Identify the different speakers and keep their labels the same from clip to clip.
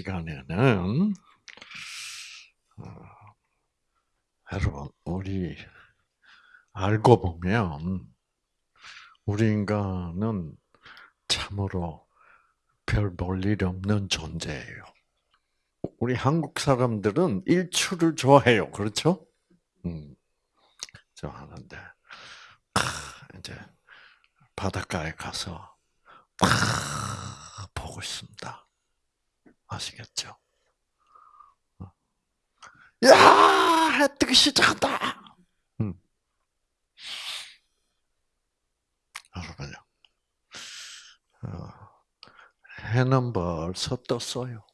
Speaker 1: 시간에는 어, 여러분 우리 알고 보면 우리 인간은 참으로 별 볼 일 없는 존재예요. 우리 한국 사람들은 일출을 좋아해요. 그렇죠? 음, 좋아하는데 이제 바닷가에 가서 보고 있습니다. 아시겠죠? 어. 야, 해 뜨기 시작한다. 음. 여러분요. 어, 해는 벌써 떴어요.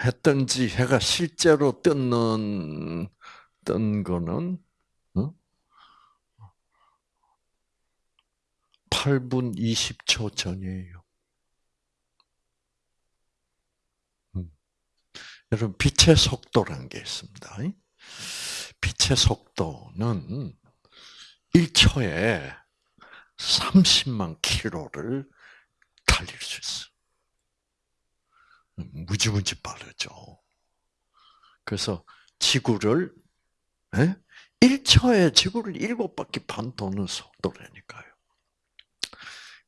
Speaker 1: 해 뜬지 해가 실제로 뜨는 뜬 거는 8분 20초 전이에요. 여러분, 빛의 속도라는 게 있습니다. 빛의 속도는 1초에 30만 킬로를 달릴 수 있어. 음, 무지무지 빠르죠. 그래서 지구를, 에? 1초에 지구를 7바퀴 반 도는 속도라니까요.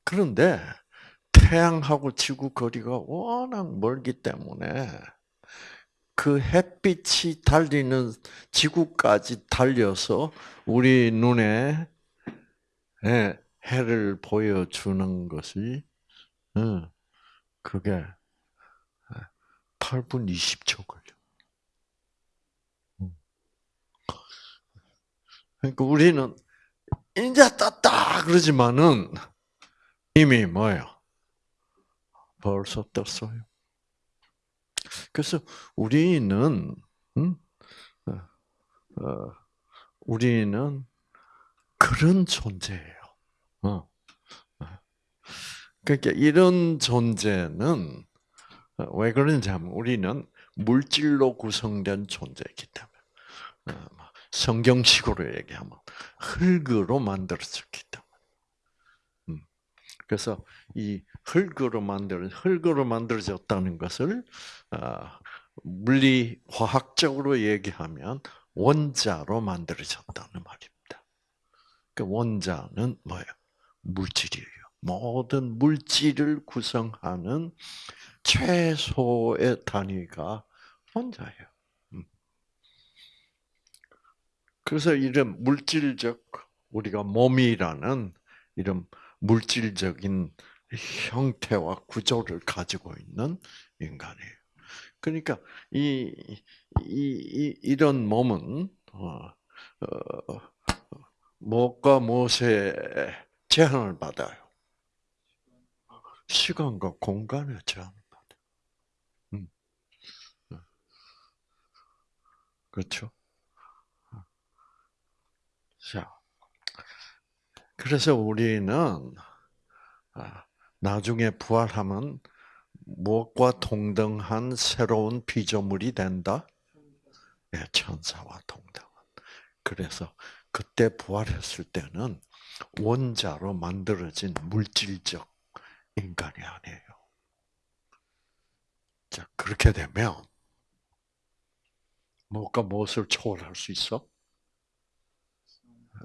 Speaker 1: 그런데 태양하고 지구 거리가 워낙 멀기 때문에 그 햇빛이 달리는 지구까지 달려서 우리 눈에 예, 해를 보여주는 것이 어, 그게 8분 20초 걸려. 음. 그러니까 우리는 이제 떴다 그러지만은 이미 뭐요? 벌써 떴어요. 그래서 우리는 음? 어, 어, 우리는 그런 존재예요. 어. 어. 그러니까 이런 존재는 어, 왜 그런지 하면 우리는 물질로 구성된 존재이기 때문에 뭐 성경식으로 얘기하면 흙으로 만들어졌기 때문에. 그래서 이 흙으로 만들 흙으로 만들어졌다는 것을 아, 물리 화학적으로 얘기하면 원자로 만들어졌다는 말입니다. 그 원자는 뭐예요? 물질이에요. 모든 물질을 구성하는 최소의 단위가 원자예요. 음. 그래서 이런 물질적 우리가 몸이라는 이런 물질적인 형태와 구조를 가지고 있는 인간이에요. 그러니까 이, 이, 이런 몸은 어, 어, 무엇과 무엇에 제한을 받아요. 시간과 공간에 제한을 받아요. 음. 그렇죠? 자, 그래서 우리는 아, 나중에 부활하면 무엇과 동등한 새로운 피조물이 된다? 네, 천사와 동등한. 그래서 그때 부활했을 때는 원자로 만들어진 물질적 인간이 아니에요. 자, 그렇게 되면 무엇과 무엇을 초월할 수 있어?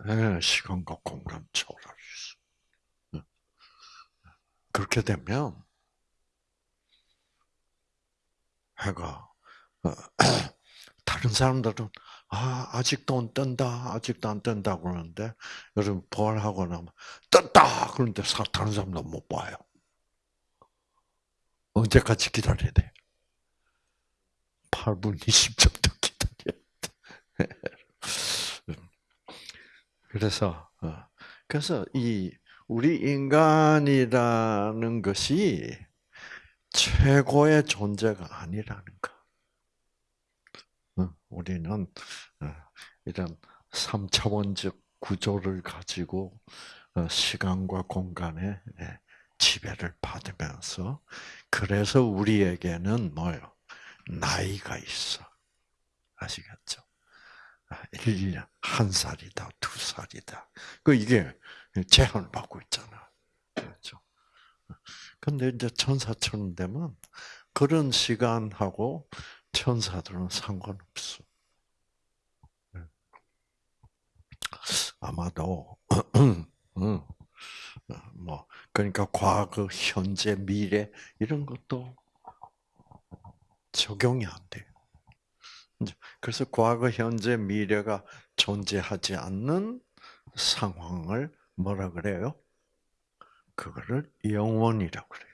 Speaker 1: 네, 시간과 공간 초월할. 그렇게 되면 해가 어, 다른 사람들은 아 아직도 안 뜬다 아직도 안 뜬다 그러는데 여러분 부활하고 나면 떴다 그런데 다른 사람도 못 봐요. 언제까지 기다려야 돼? 8분 20초도 기다려야 돼. 그래서 어, 그래서 이 우리 인간이라는 것이 최고의 존재가 아니라는 거. 어, 우리는 어, 이런 삼차원적 구조를 가지고 시간과 공간에 예, 지배를 받으면서 그래서 우리에게는 뭐요? 나이가 있어. 아시겠죠? 1년, 아, 한 살이다, 두 살이다. 그 이게 제한을 받고 있잖아. 그렇죠? 근데 이제 천사처럼 되면 그런 시간하고 천사들은 상관없어. 네. 아마도 뭐 그러니까 과거, 현재, 미래 이런 것도 적용이 안 돼요. 그래서 과거, 현재, 미래가 존재하지 않는 상황을 뭐라 그래요? 그거를 영원이라고 그래요.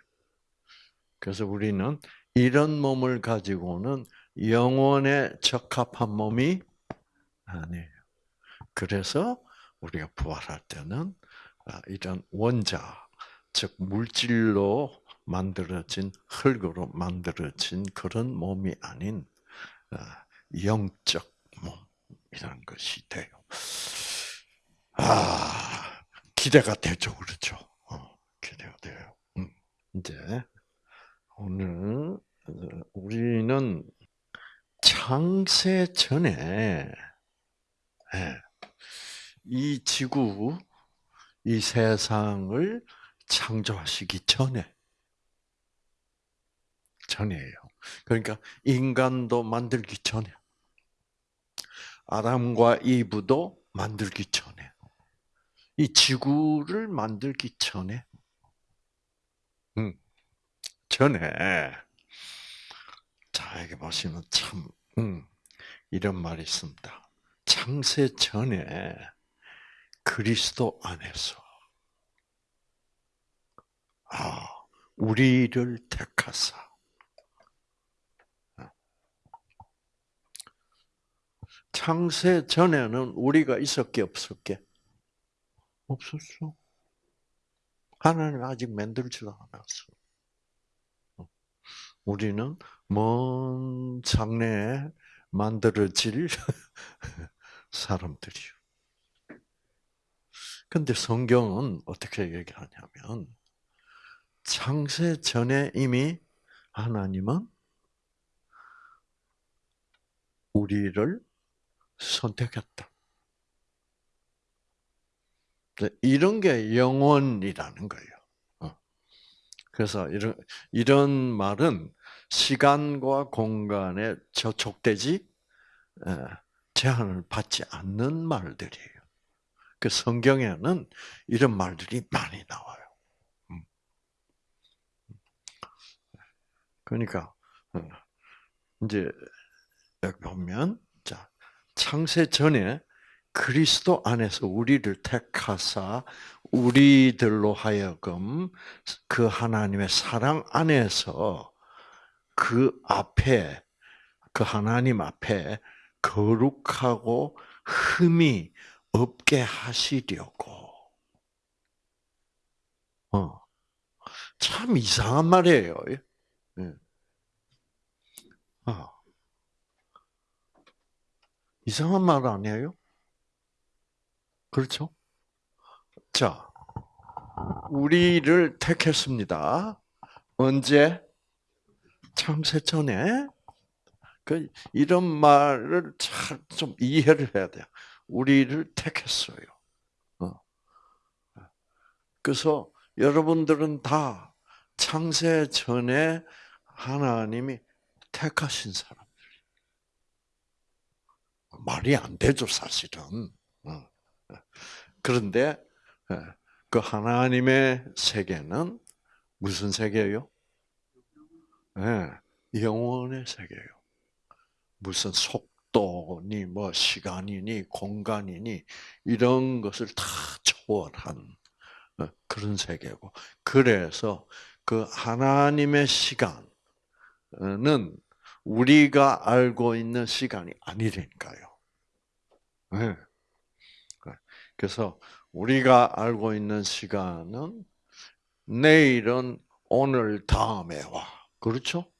Speaker 1: 그래서 우리는 이런 몸을 가지고는 영원에 적합한 몸이 아니에요. 그래서 우리가 부활할 때는 아, 이런 원자, 즉 물질로 만들어진 흙으로 만들어진 그런 몸이 아닌 아, 영적 몸이라는 것이 돼요. 아 기대가 되죠, 그렇죠? 어, 기대가 돼요. 음, 이제 오늘 어, 우리는 창세 전에 예, 이 지구, 이 세상을 창조하시기 전에 전이에요. 그러니까 인간도 만들기 전에 아담과 이브도 만들기 전에 이 지구를 만들기 전에 음, 전에 자 여기 보시면 참 음, 이런 말이 있습니다. 창세 전에 그리스도 안에서 아 우리를 택하사 창세 전에는 우리가 있었게 없었게? 없었어. 하나님 아직 만들지도 않았어. 우리는 먼 장래에 만들어질 사람들이요. 근데 성경은 어떻게 얘기하냐면, 창세 전에 이미 하나님은 우리를 선택했다. 이런 게 영원이라는 거예요. 어. 그래서 이런 이런 말은 시간과 공간에 저촉되지 제한을 받지 않는 말들이에요. 그 성경에는 이런 말들이 많이 나와요. 음. 그러니까 어, 이제 보면 창세 전에 그리스도 안에서 우리를 택하사 우리들로 하여금 그 하나님의 사랑 안에서 그 앞에 그 하나님 앞에 거룩하고 흠이 없게 하시려고. 어. 참 이상한 말이에요. 예. 어. 이상한 말 아니에요? 그렇죠? 자, 우리를 택했습니다. 언제? 창세 전에. 그 이런 말을 잘 좀 이해를 해야 돼요. 우리를 택했어요. 어. 그래서 여러분들은 다 창세 전에 하나님이 택하신 사람. 말이 안 되죠, 사실은. 어. 그런데 예, 그 하나님의 세계는 무슨 세계예요? 네, 영원의 세계예요. 무슨 속도니 뭐 시간이니 공간이니 이런 것을 다 초월한 어, 그런 세계고 그래서 그 하나님의 시간은 우리가 알고 있는 시간이 아니니까요. 네. 그래서 우리가 알고 있는 시간은 내일은 오늘 다음에 와. 그렇죠?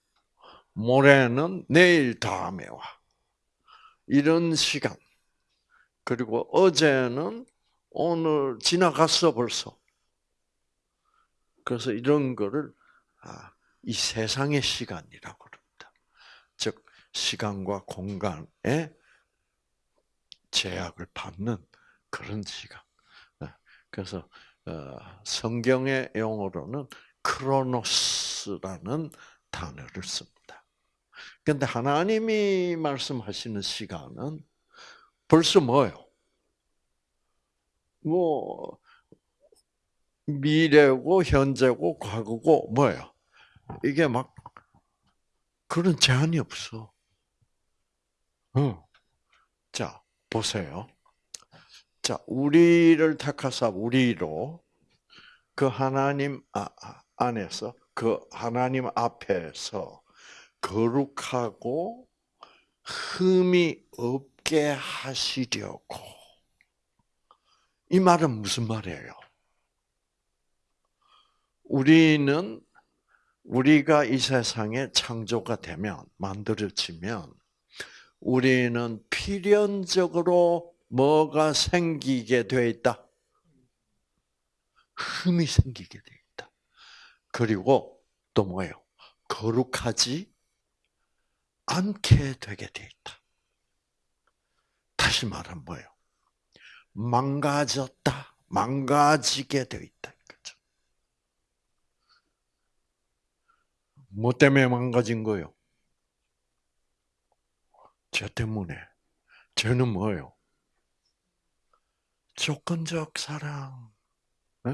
Speaker 1: 모레는 내일 다음에 와. 이런 시간. 그리고 어제는 오늘 지나갔어 벌써. 그래서 이런 거를 아, 이 세상의 시간이라고 그럽니다. 즉 시간과 공간의 제약을 받는 그런 시간. 네. 그래서 어, 성경의 용어로는 크로노스라는 단어를 씁니다. 근데 하나님이 말씀하시는 시간은 벌써 뭐예요? 뭐 미래고 현재고 과거고 뭐예요? 이게 막 그런 제한이 없어. 어. 자, 보세요. 자, 우리를 택하사 우리로 그 하나님 아, 아, 안에서 그 하나님 앞에서 거룩하고 흠이 없게 하시려고. 이 말은 무슨 말이에요? 우리는 우리가 이 세상에 창조가 되면 만들어지면 우리는 필연적으로 뭐가 생기게 돼 있다? 흠이 생기게 돼 있다. 그리고 또 뭐예요? 거룩하지 않게 되게 돼 있다. 다시 말하면 뭐예요? 망가졌다, 망가지게 돼 있다. 그죠? 뭐 때문에 망가진 거예요? 죄 때문에. 죄는 뭐예요? 조건적 사랑. 네.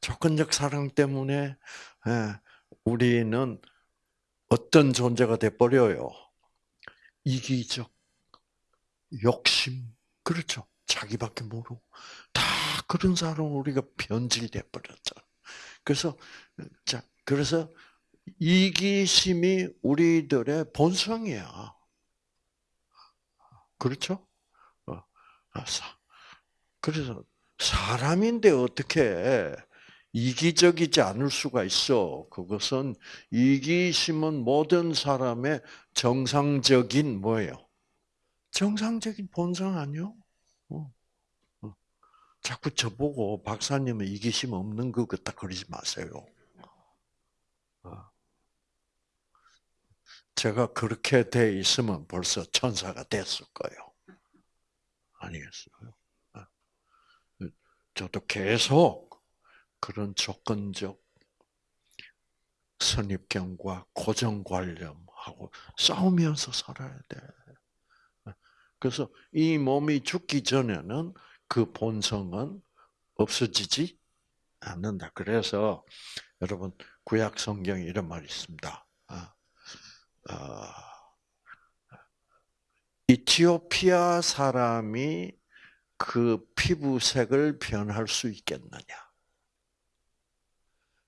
Speaker 1: 조건적 사랑 때문에 네. 우리는 어떤 존재가 돼 버려요. 이기적, 욕심, 그렇죠. 자기밖에 모르고 다 그런 사람 우리가 변질돼 버렸죠. 그래서 자 그래서 이기심이 우리들의 본성이야. 그렇죠? 어, 그래서 사람인데 어떻게 이기적이지 않을 수가 있어? 그것은 이기심은 모든 사람의 정상적인 뭐예요? 정상적인 본성 아니요? 어, 어. 자꾸 저보고 박사님은 이기심 없는 것 같다 그러지 마세요. 어. 제가 그렇게 돼 있으면 벌써 천사가 됐을 거예요. 아니겠어요? 저도 계속 그런 조건적 선입견과 고정관념하고 싸우면서 살아야 돼. 그래서 이 몸이 죽기 전에는 그 본성은 없어지지 않는다. 그래서 여러분 구약 성경에 이런 말이 있습니다. 아, 아, 이티오피아 사람이 그 피부색을 변할 수 있겠느냐?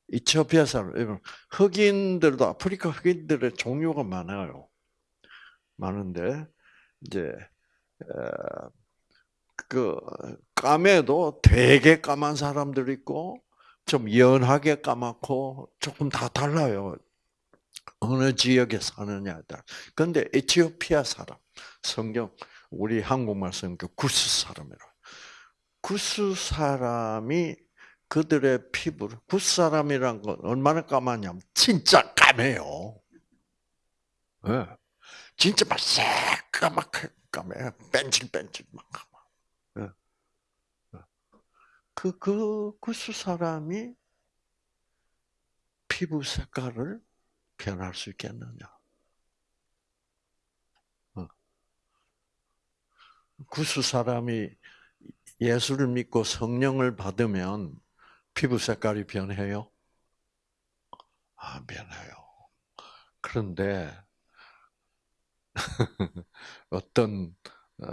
Speaker 1: 이티오피아 사람, 흑인들도 아프리카 흑인들의 종류가 많아요. 많은데 이제 그 까매도 되게 까만 사람들 있고 좀 연하게 까맣고 조금 다 달라요. 어느 지역에 사느냐에 따라. 근데 에티오피아 사람 성경 우리 한국말 성경 구스 사람이라. 구스 사람이 그들의 피부를 구스 사람이란 건 얼마나 까마냐면 진짜 까매요. 네. 진짜 막 새까맣게 까매, 뺀질뺀질 막 까마. 네. 그, 그 구스 사람이 피부 색깔을 변할 수 있겠느냐? 구수 사람이 예수를 믿고 성령을 받으면 피부 색깔이 변해요? 아, 변해요. 그런데 어떤 어,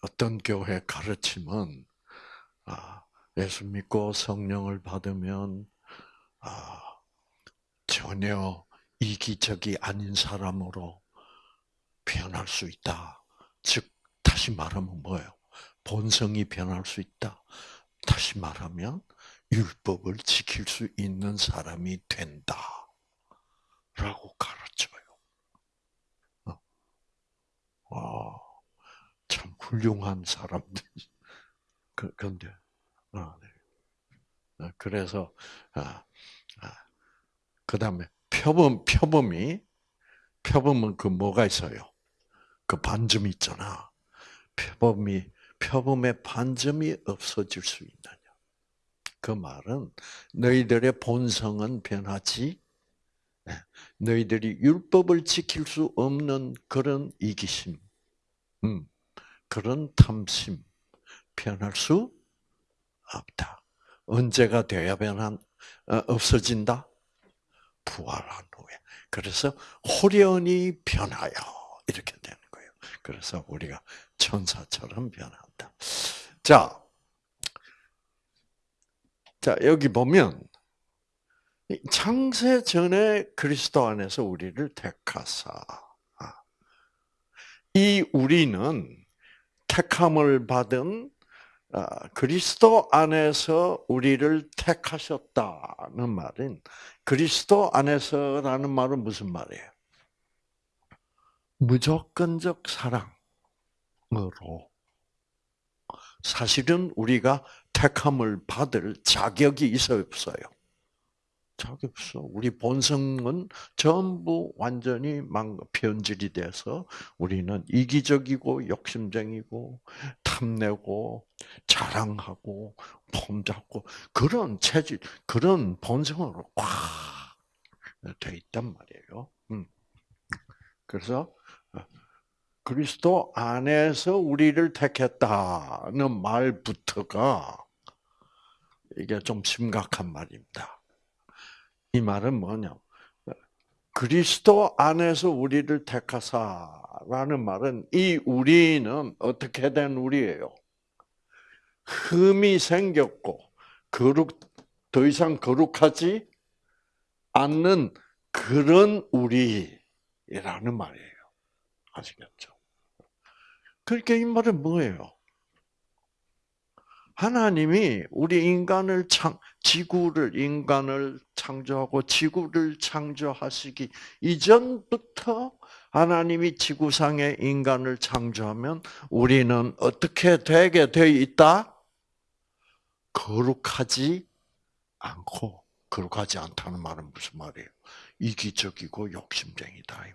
Speaker 1: 어떤 교회 가르침은 아, 예수 믿고 성령을 받으면 아, 전혀 이기적이 아닌 사람으로 변할 수 있다. 즉 다시 말하면 뭐예요? 본성이 변할 수 있다. 다시 말하면 율법을 지킬 수 있는 사람이 된다. 라고 가르쳐요. 어. 와, 참 훌륭한 사람들. 그, 근데, 아, 네. 아, 그래서, 아, 아, 그 다음에 표범, 표범이, 표범은 그 뭐가 있어요? 그 반점이 있잖아. 표범이 표범의 반점이 없어질 수 있느냐. 그 말은 너희들의 본성은 변하지 네. 너희들이 율법을 지킬 수 없는 그런 이기심, 음, 그런 탐심 변할 수 없다. 언제가 돼야 변한 어, 없어진다? 부활한 후에. 그래서 호련히 변하여 이렇게 되는 거예요. 그래서 우리가 천사처럼 변한다. 자, 자 여기 보면 창세 전에 그리스도 안에서 우리를 택하사. 이 우리는 택함을 받은 아, 그리스도 안에서 우리를 택하셨다는 말은 그리스도 안에서라는 말은 무슨 말이에요? 무조건적 사랑 으로 사실은 우리가 택함을 받을 자격이 있어 없어요. 자격 없어. 우리 본성은 전부 완전히 망 변질이 돼서 우리는 이기적이고 욕심쟁이고 탐내고 자랑하고 폼잡고 그런 체질, 그런 본성으로 꽉 돼 있단 말이에요. 음. 그래서 어, 그리스도 안에서 우리를 택했다는 말부터가 이게 좀 심각한 말입니다. 이 말은 뭐냐? 그리스도 안에서 우리를 택하사라는 말은 이 우리는 어떻게 된 우리예요? 흠이 생겼고 거룩 더 이상 거룩하지 않는 그런 우리라는 말이에요. 아시겠죠? 그러니까 이 말은 뭐예요? 하나님이 우리 인간을 창, 지구를, 인간을 창조하고 지구를 창조하시기 이전부터 하나님이 지구상의 인간을 창조하면 우리는 어떻게 되게 되어 있다? 거룩하지 않고, 거룩하지 않다는 말은 무슨 말이에요? 이기적이고 욕심쟁이다,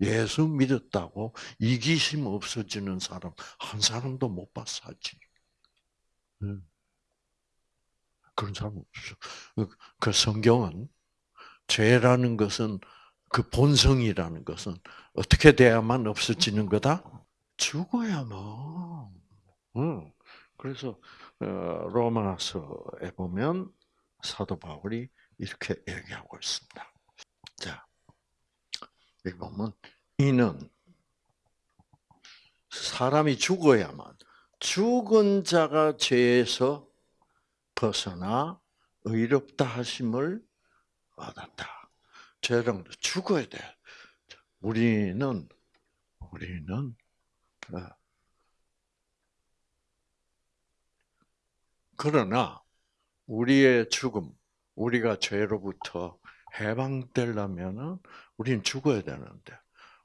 Speaker 1: 예수 믿었다고 이기심 없어지는 사람 한 사람도 못 봤사지. 그런 사람 없어. 그, 그 성경은 죄라는 것은 그 본성이라는 것은 어떻게 돼야만 없어지는 거다? 죽어야만. 응. 그래서 어, 로마서에 보면 사도 바울이 이렇게 얘기하고 있습니다. 자, 여기 보면 이는 사람이 죽어야만 죽은 자가 죄에서 벗어나 의롭다 하심을 받았다. 죄는 죽어야 돼. 우리는 우리는 어, 그러나 우리의 죽음, 우리가 죄로부터 해방되려면은 우리는 죽어야 되는데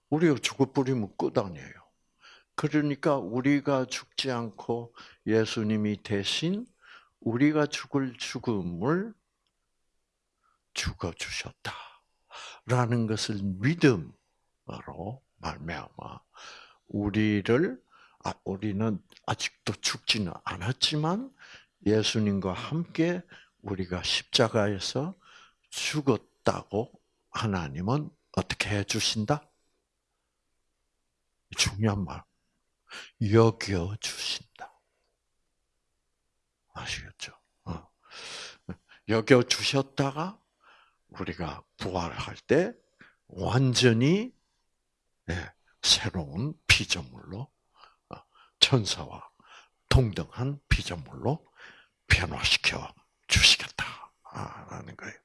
Speaker 1: 우리가 죽어버리면 끝 아니에요. 그러니까 우리가 죽지 않고 예수님이 대신 우리가 죽을 죽음을 죽어 주셨다. 라는 것을 믿음으로 말미암아 우리를 아, 우리는 아직도 죽지는 않았지만 예수님과 함께 우리가 십자가에서 죽었 다고 하나님은 어떻게 해 주신다? 중요한 말. 여겨 주신다. 아시겠죠? 어. 여겨 주셨다가 우리가 부활할 때 완전히 네, 새로운 피조물로 어, 천사와 동등한 피조물로 변화시켜 주시겠다라는 거예요.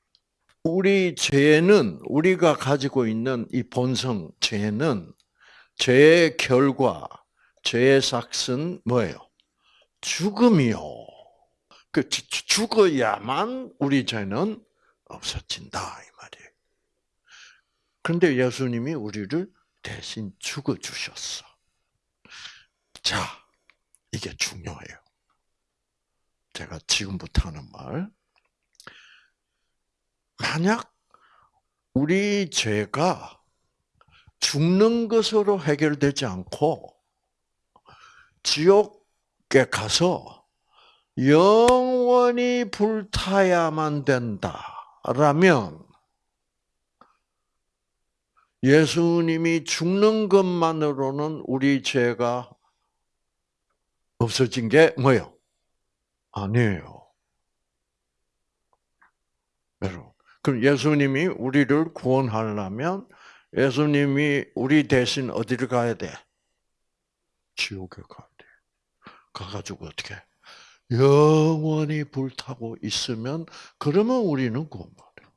Speaker 1: 우리 죄는 우리가 가지고 있는 이 본성 죄는 죄의 결과, 죄의 삭은 뭐예요? 죽음이요. 그 죽어야만 우리 죄는 없어진다 이 말이에요. 그런데 예수님이 우리를 대신 죽어 주셨어. 자, 이게 중요해요. 제가 지금부터 하는 말. 만약 우리 죄가 죽는 것으로 해결되지 않고 지옥에 가서 영원히 불타야만 된다라면 예수님이 죽는 것만으로는 우리 죄가 없어진 게 뭐요? 아니에요. 여러분. 그럼 예수님이 우리를 구원하려면 예수님이 우리 대신 어디를 가야 돼? 지옥에 가야 돼. 가가지고 어떻게? 영원히 불타고 있으면 그러면 우리는 구원받아요.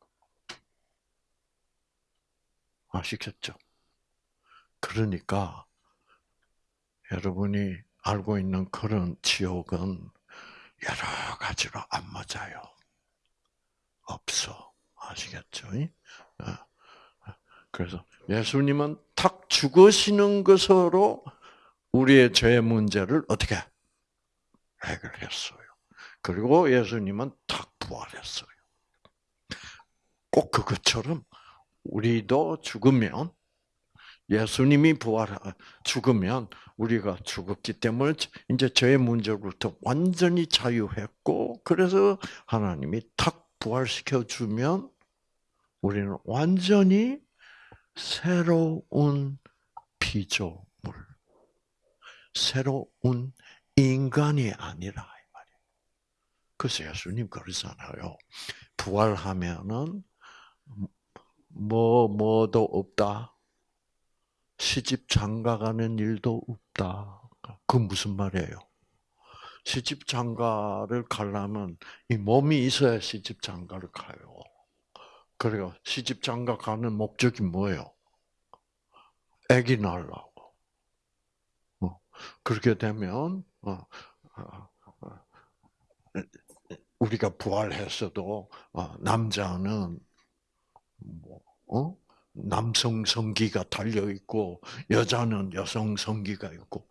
Speaker 1: 아시겠죠? 그러니까 여러분이 알고 있는 그런 지옥은 여러 가지로 안 맞아요. 없어. 아시겠죠? 어. 그래서 예수님은 탁 죽으시는 것으로 우리의 죄 문제를 어떻게 해결했어요. 그리고 예수님은 탁 부활했어요. 꼭 그것처럼 우리도 죽으면 예수님이 부활 죽으면 우리가 죽었기 때문에 이제 죄의 문제로부터 완전히 자유했고 그래서 하나님이 탁 부활시켜 주면 우리는 완전히 새로운 피조물, 새로운 인간이 아니라 이 말이에요. 그래서 예수님 그러잖아요. 부활하면은 뭐 뭐도 없다. 시집 장가가는 일도 없다. 그 무슨 말이에요? 시집 장가를 가려면 이 몸이 있어야 시집 장가를 가요. 그래가 시집 장가 가는 목적이 뭐예요? 아기 낳으려고. 어, 그렇게 되면 어, 어, 우리가 부활했어도 남자는 뭐 남성 성기가 달려 있고 여자는 여성 성기가 있고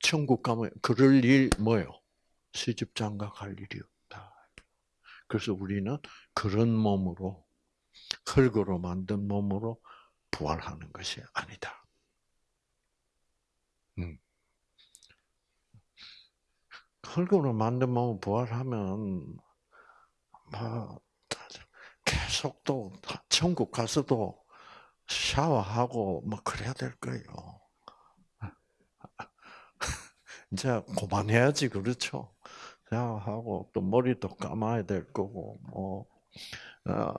Speaker 1: 천국 가면 그럴 일 뭐요? 시집 장가 갈 일이. 그래서 우리는 그런 몸으로 흙으로 만든 몸으로 부활하는 것이 아니다. 음. 흙으로 만든 몸을 부활하면 뭐 계속 또 천국 가서도 샤워하고 뭐 그래야 될 거예요. 이제 그만해야지 그렇죠. 샤워하고 또 머리도 감아야 될 거고 뭐 어,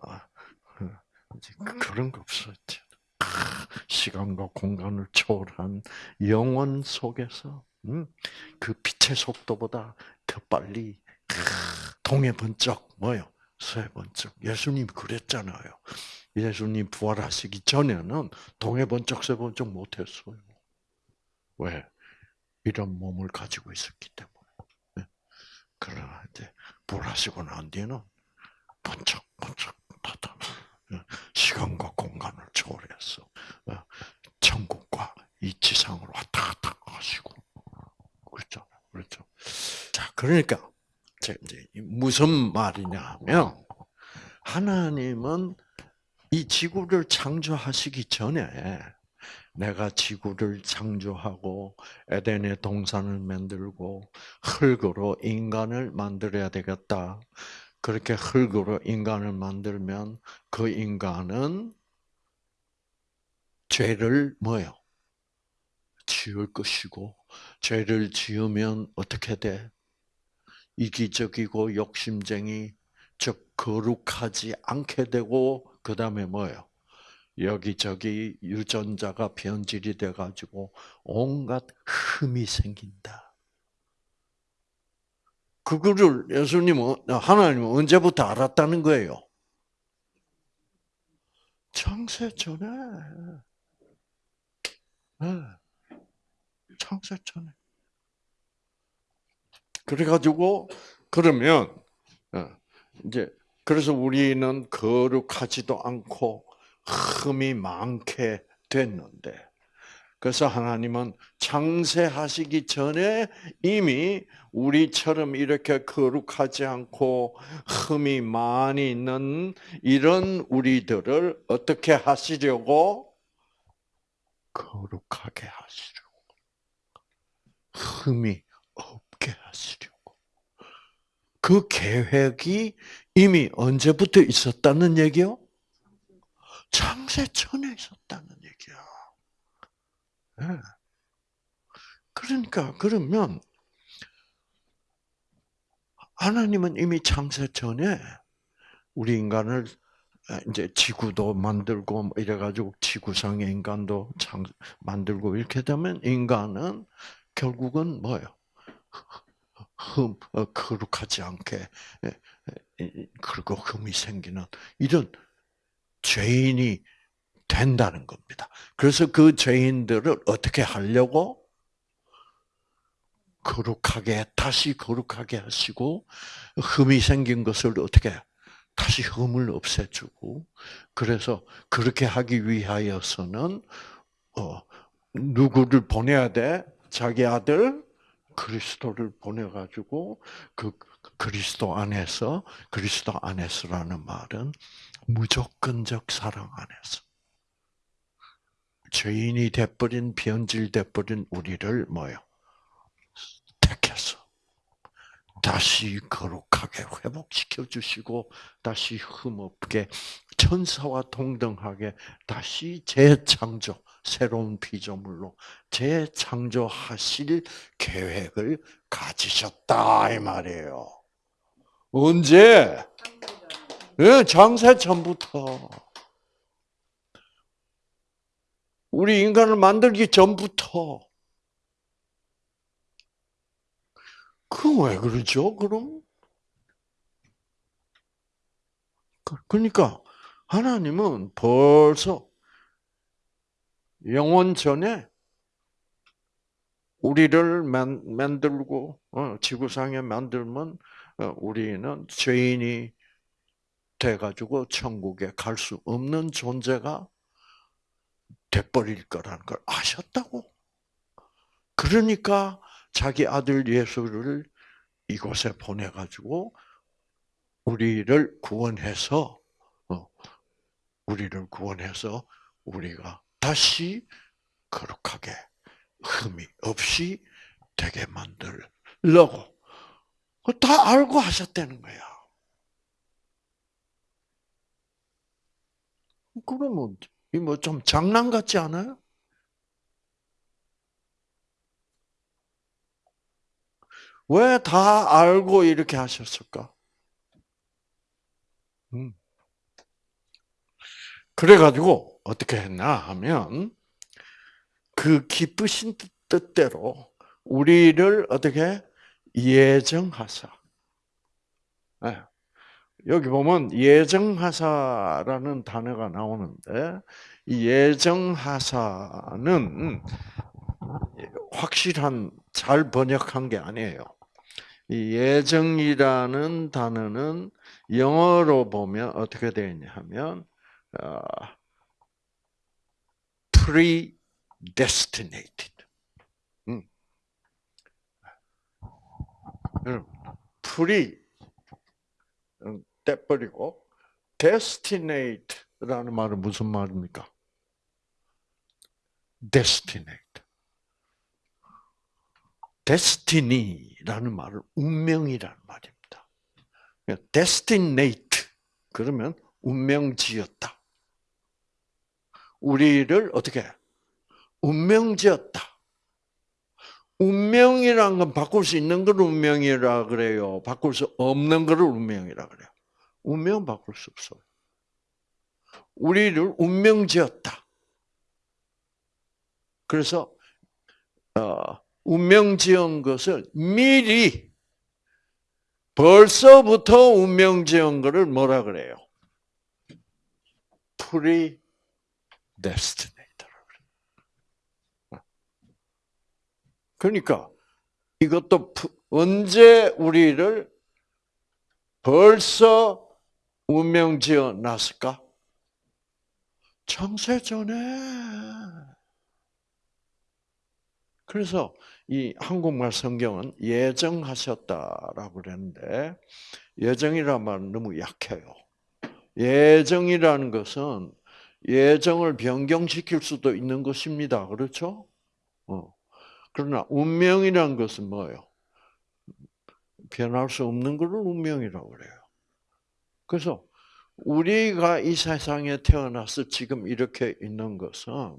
Speaker 1: 그런 거 없었죠. 시간과 공간을 초월한 영원 속에서 음, 그 빛의 속도보다 더 빨리 동해 번쩍 뭐요? 서해 번쩍. 예수님 그랬잖아요. 예수님 부활하시기 전에는 동해 번쩍 서 번쩍 못했어요. 왜? 이런 몸을 가지고 있었기 때문에. 이제 부활하시고 난 뒤는 번쩍 번쩍 나타나. 시간과 공간을 초월해서 어, 천국과 이 지상으로 왔다 갔다 하시고 그렇죠, 그렇죠. 자, 그러니까 이제 무슨 말이냐면 하나님은 이 지구를 창조하시기 전에 내가 지구를 창조하고 에덴의 동산을 만들고 흙으로 인간을 만들어야 되겠다. 그렇게 흙으로 인간을 만들면 그 인간은 죄를 뭐요? 지을 것이고 죄를 지으면 어떻게 돼? 이기적이고 욕심쟁이 즉 거룩하지 않게 되고 그 다음에 뭐요? 여기저기 유전자가 변질이 돼가지고 온갖 흠이 생긴다. 그거를 예수님은 하나님은 언제부터 알았다는 거예요? 창세 전에. 네. 창세 전에. 그래가지고 그러면 어, 이제 그래서 우리는 거룩하지도 않고 흠이 많게 됐는데 그래서 하나님은 창세하시기 전에 이미 우리처럼 이렇게 거룩하지 않고 흠이 많이 있는 이런 우리들을 어떻게 하시려고? 거룩하게 하시려고. 흠이 있게 하시려고. 그 계획이 이미 언제부터 있었다는 얘기요? 창세 전에 있었다는 얘기야. 네. 그러니까 그러면 하나님은 이미 창세 전에 우리 인간을 이제 지구도 만들고 뭐 이래가지고 지구상의 인간도 창 만들고 이렇게 되면 인간은 결국은 뭐예요? 흠, 어, 거룩하지 않게 그리고 흠이 생기는 이런 죄인이 된다는 겁니다. 그래서 그 죄인들을 어떻게 하려고 거룩하게 다시 거룩하게 하시고 흠이 생긴 것을 어떻게 다시 흠을 없애주고 그래서 그렇게 하기 위하여서는 어, 누구를 보내야 돼? 자기 아들 그리스도를 보내가지고 그 그리스도 안에서 그리스도 안에서라는 말은 무조건적 사랑 안에서 죄인이 돼버린 변질 돼버린 우리를 뭐요 택해서 다시 거룩하게 회복시켜 주시고 다시 흠없게 천사와 동등하게 다시 재창조 새로운 피조물로 재창조하실 계획을 가지셨다 이 말이에요. 언제? 예, 장세 전부터. 우리 인간을 만들기 전부터. 그 왜 그러죠? 그럼? 그, 그러니까 하나님은 벌써 영원 전에 우리를 만, 만들고 어, 지구상에 만들면 어, 우리는 죄인이 돼가지고 천국에 갈 수 없는 존재가 돼버릴 거라는 걸 아셨다고. 그러니까 자기 아들 예수를 이곳에 보내가지고 우리를 구원해서 어, 우리를 구원해서 우리가 다시 거룩하게 흠이 없이 되게 만들려고 다 알고 하셨다는 거야. 그러면 이뭐 좀 장난 같지 않아요? 왜 다 알고 이렇게 하셨을까? 음. 그래가지고 어떻게 했나 하면 그 기쁘신 뜻대로 우리를 어떻게 예정하사. 네. 여기 보면 예정하사라는 단어가 나오는데 이 예정하사는 확실한 잘 번역한 게 아니에요. 이 예정이라는 단어는 영어로 보면 어떻게 되어 있냐 하면 어, predestinated. 음. pre 떼버리고 destinate라는 말은 무슨 말입니까? destinate. destiny라는 말은 운명이라는 말입니다. destinate 그러면 운명지었다. 우리를 어떻게 운명지었다. 운명이란 건 바꿀 수 있는 걸 운명이라 그래요. 바꿀 수 없는 걸 운명이라 그래요. 운명 바꿀 수 없어요. 우리를 운명 지었다. 그래서 어, 운명 지은 것을 미리 벌써부터 운명 지은 것을 뭐라 그래요? predestinate라 그래요. 그러니까 이것도 언제 우리를 벌써 운명 지어 놨을까? 창세 전에. 그래서 이 한국말 성경은 예정하셨다라고 그랬는데 예정이란 말은 너무 약해요. 예정이라는 것은 예정을 변경시킬 수도 있는 것입니다. 그렇죠? 어. 그러나 운명이란 것은 뭐예요? 변할 수 없는 것을 운명이라고 그래요. 그래서 우리가 이 세상에 태어나서 지금 이렇게 있는 것은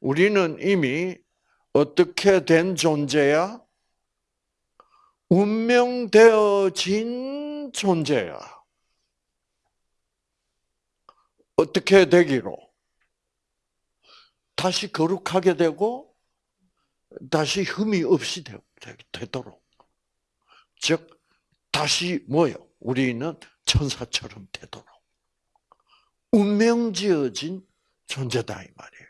Speaker 1: 우리는 이미 어떻게 된 존재야? 운명되어진 존재야. 어떻게 되기로? 다시 거룩하게 되고, 다시 흠이 없이 되도록. 즉, 다시 뭐요? 우리는 천사처럼 되도록. 운명 지어진 존재다, 이 말이에요.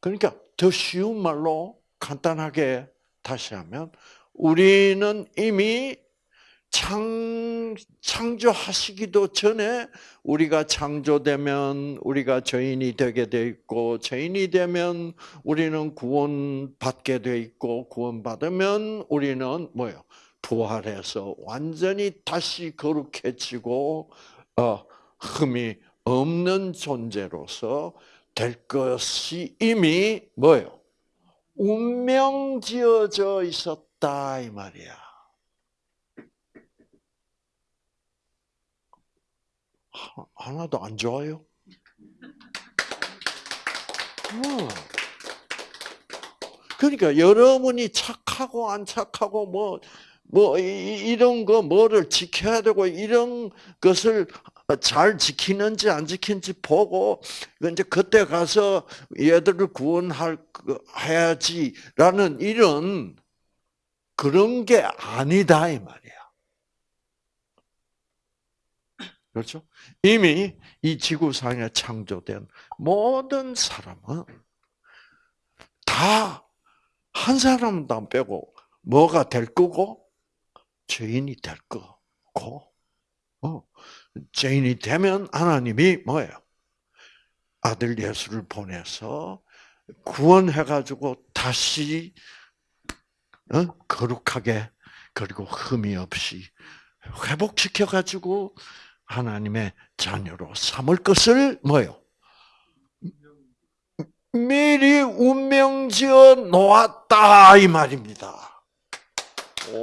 Speaker 1: 그러니까 더 쉬운 말로 간단하게 다시 하면, 우리는 이미 창, 창조하시기도 전에 우리가 창조되면 우리가 죄인이 되게 돼 있고, 죄인이 되면 우리는 구원받게 돼 있고, 구원받으면 우리는 뭐요? 부활해서 완전히 다시 거룩해지고, 어, 흠이 없는 존재로서 될 것이 이미 뭐요? 운명 지어져 있었다 이 말이야. 하나도 안 좋아요? 어. 그러니까 여러분이 착하고 안 착하고 뭐, 뭐, 이런 거, 뭐를 지켜야 되고, 이런 것을 잘 지키는지 안 지키는지 보고, 이제 그때 가서 얘들을 구원할, 해야지라는 이런, 그런 게 아니다, 이 말이야. 그렇죠? 이미 이 지구상에 창조된 모든 사람은 다 한 사람도 안 빼고 뭐가 될 거고 죄인이 될 거고 어, 죄인이 되면 하나님이 뭐예요? 아들 예수를 보내서 구원해가지고 다시 어? 거룩하게 그리고 흠이 없이 회복시켜가지고 하나님의 자녀로 삼을 것을 뭐요? 미리 운명지어 놓았다 이 말입니다.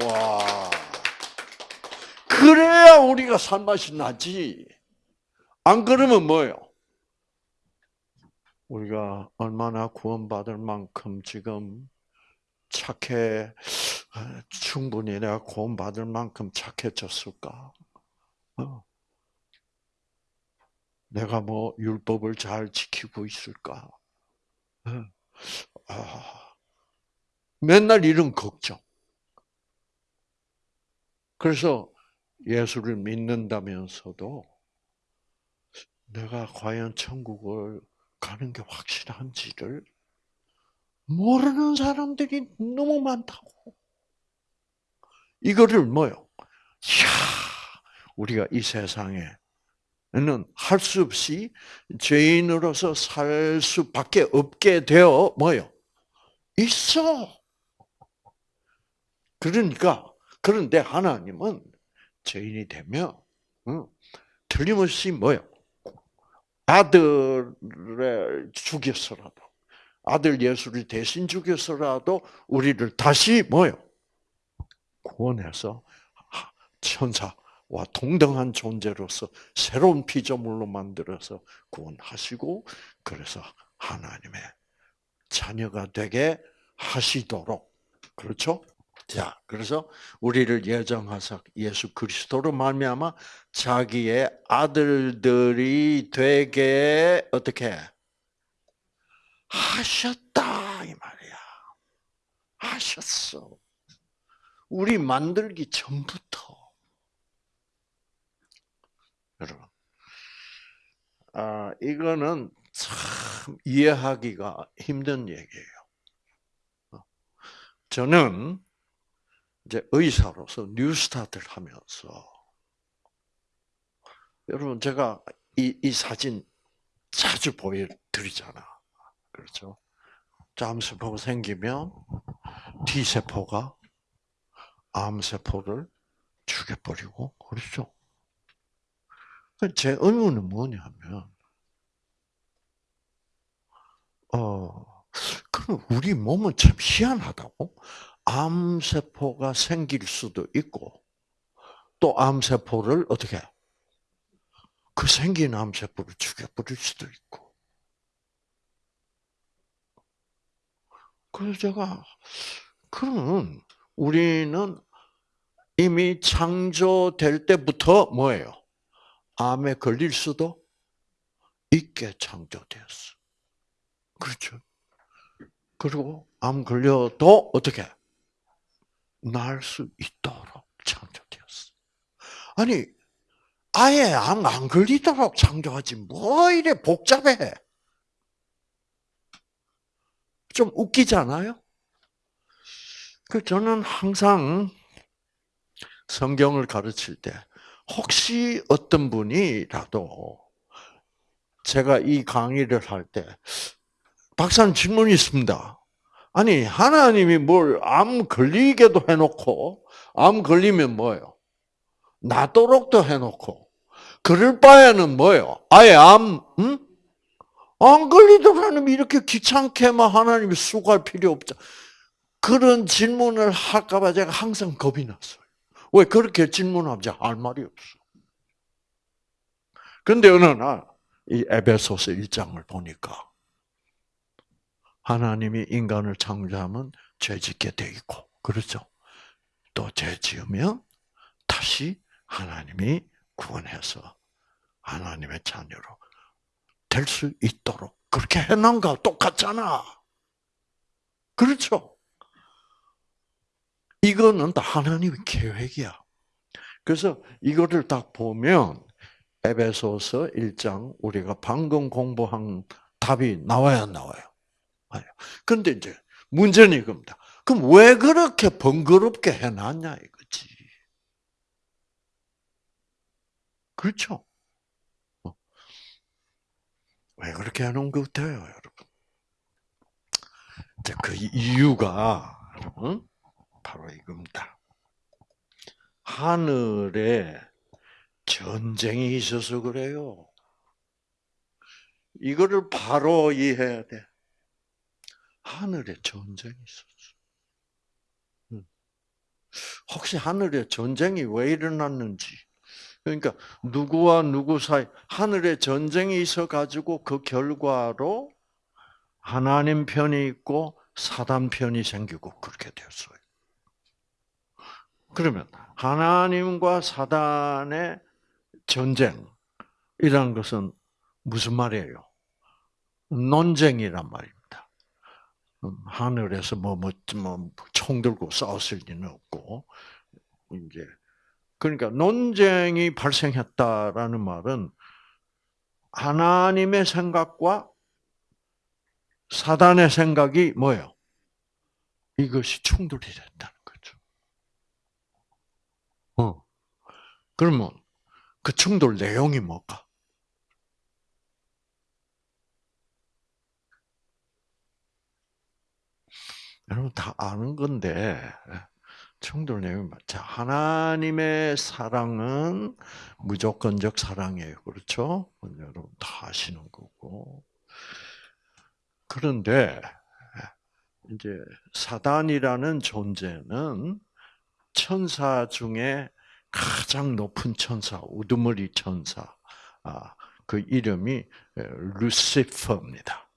Speaker 1: 와. 그래야 우리가 살맛이 나지. 안 그러면 뭐요? 우리가 얼마나 구원받을 만큼 지금 착해, 충분히 내가 구원받을 만큼 착해졌을까? 어. 내가 뭐 율법을 잘 지키고 있을까? 아, 맨날 이런 걱정. 그래서 예수를 믿는다면서도 내가 과연 천국을 가는 게 확실한지를 모르는 사람들이 너무 많다고. 이거를 뭐요? 야, 우리가 이 세상에 는 할 수 없이 죄인으로서 살 수밖에 없게 되어 뭐요? 있어. 그러니까 그런데 하나님은 죄인이 되면 응, 틀림없이 뭐요? 아들을 죽였어라도 아들 예수를 대신 죽였어라도 우리를 다시 뭐요? 구원해서 천사 와 동등한 존재로서 새로운 피조물로 만들어서 구원하시고 그래서 하나님의 자녀가 되게 하시도록 그렇죠? 자, 그래서 우리를 예정하사 예수 그리스도로 말미암아 자기의 아들들이 되게 어떻게 하셨다 이 말이야. 하셨어. 우리 만들기 전부터 여러분. 아, 이거는 참 이해하기가 힘든 얘기예요. 어. 저는 이제 의사로서 뉴스타트를 하면서 여러분 제가 이, 이 사진 자주 보여드리잖아. 그렇죠? 암세포가 생기면 T세포가 암세포를 죽여버리고 그렇죠? 제 의문은 뭐냐면, 어, 그럼 우리 몸은 참 희한하다고? 암세포가 생길 수도 있고, 또 암세포를 어떻게, 그 생긴 암세포를 죽여버릴 수도 있고. 그래서 제가, 그러면 우리는 이미 창조될 때부터 뭐예요? 암에 걸릴 수도 있게 창조되었어. 그렇죠. 그리고 암 걸려도 어떻게 날 수 있도록 창조되었어. 아니 아예 암 안 걸리도록 창조하지 뭐 이래 복잡해. 좀 웃기잖아요. 그 저는 항상 성경을 가르칠 때 혹시 어떤 분이라도 제가 이 강의를 할 때 박사님 질문이 있습니다. 아니 하나님이 뭘 암 걸리게도 해놓고 암 걸리면 뭐예요? 나도록도 해놓고 그럴 바에는 뭐예요? 아예 암 응? 안 걸리도록 하나님 이렇게 귀찮게만 하나님이 수고할 필요 없죠. 그런 질문을 할까봐 제가 항상 겁이 났어요. 왜 그렇게 질문하지 할 말이 없어. 근데 어느 날 이 에베소서 1장을 보니까 하나님이 인간을 창조하면 죄 짓게 돼 있고 그렇죠. 또 죄 지으면 다시 하나님이 구원해서 하나님의 자녀로 될 수 있도록 그렇게 해놓은 거 똑같잖아. 그렇죠? 이거는 다 하나님의 계획이야. 그래서 이거를 딱 보면 에베소서 1장 우리가 방금 공부한 답이 나와야 나와요. 그런데 이제 문제는 이겁니다. 그럼 왜 그렇게 번거롭게 해놨냐 이거지. 그렇죠? 어. 왜 그렇게 해놓은 것 같아요, 여러분? 그 이유가 바로 이겁니다. 하늘에 전쟁이 있어서 그래요. 이거를 바로 이해해야 돼. 하늘에 전쟁이 있었어. 혹시 하늘에 전쟁이 왜 일어났는지. 그러니까 누구와 누구 사이 하늘에 전쟁이 있어 가지고 그 결과로 하나님 편이 있고 사단 편이 생기고 그렇게 되었어요. 그러면 하나님과 사단의 전쟁이란 것은 무슨 말이에요? 논쟁이란 말입니다. 음, 하늘에서 뭐, 뭐, 뭐, 총 들고 싸웠을 리는 없고, 이제, 그러니까 논쟁이 발생했다라는 말은 하나님의 생각과 사단의 생각이 뭐예요? 이것이 충돌이 됐다는 거죠. 어. 그러면 그 충돌 내용이 뭘까? 여러분 다 아는 건데 충돌 내용이 자 하나님의 사랑은 무조건적 사랑이에요, 그렇죠? 여러분 다 아시는 거고. 그런데 이제 사단이라는 존재는 천사 중에 가장 높은 천사, 우두머리 천사, 아, 그 이름이 루시퍼입니다.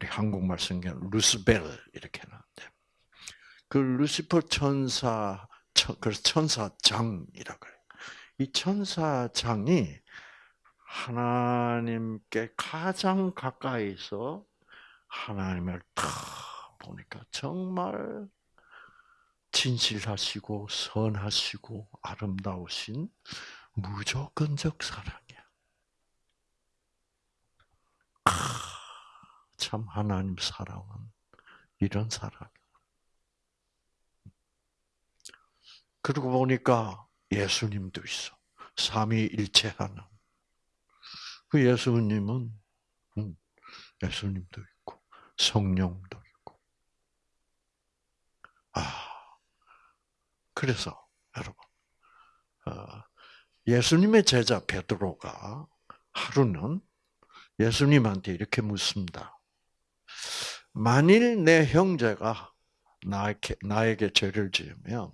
Speaker 1: 아, 우리 한국말 성경 루스벨 이렇게 나는데 그 루시퍼 천사, 그래서 천사장이라 그래요. 이 천사장이 하나님께 가장 가까이서 하나님을 탁 보니까 정말 진실하시고 선하시고 아름다우신 무조건적 사랑이야. 아, 참 하나님 사랑은 이런 사랑. 그러고 보니까 예수님도 있어. 삼위일체하는. 그 예수님은 음, 예수님도 있고 성령도 있고. 아 그래서 여러분 어, 예수님의 제자 베드로가 하루는 예수님한테 이렇게 묻습니다. 만일 내 형제가 나에게, 나에게 죄를 지으면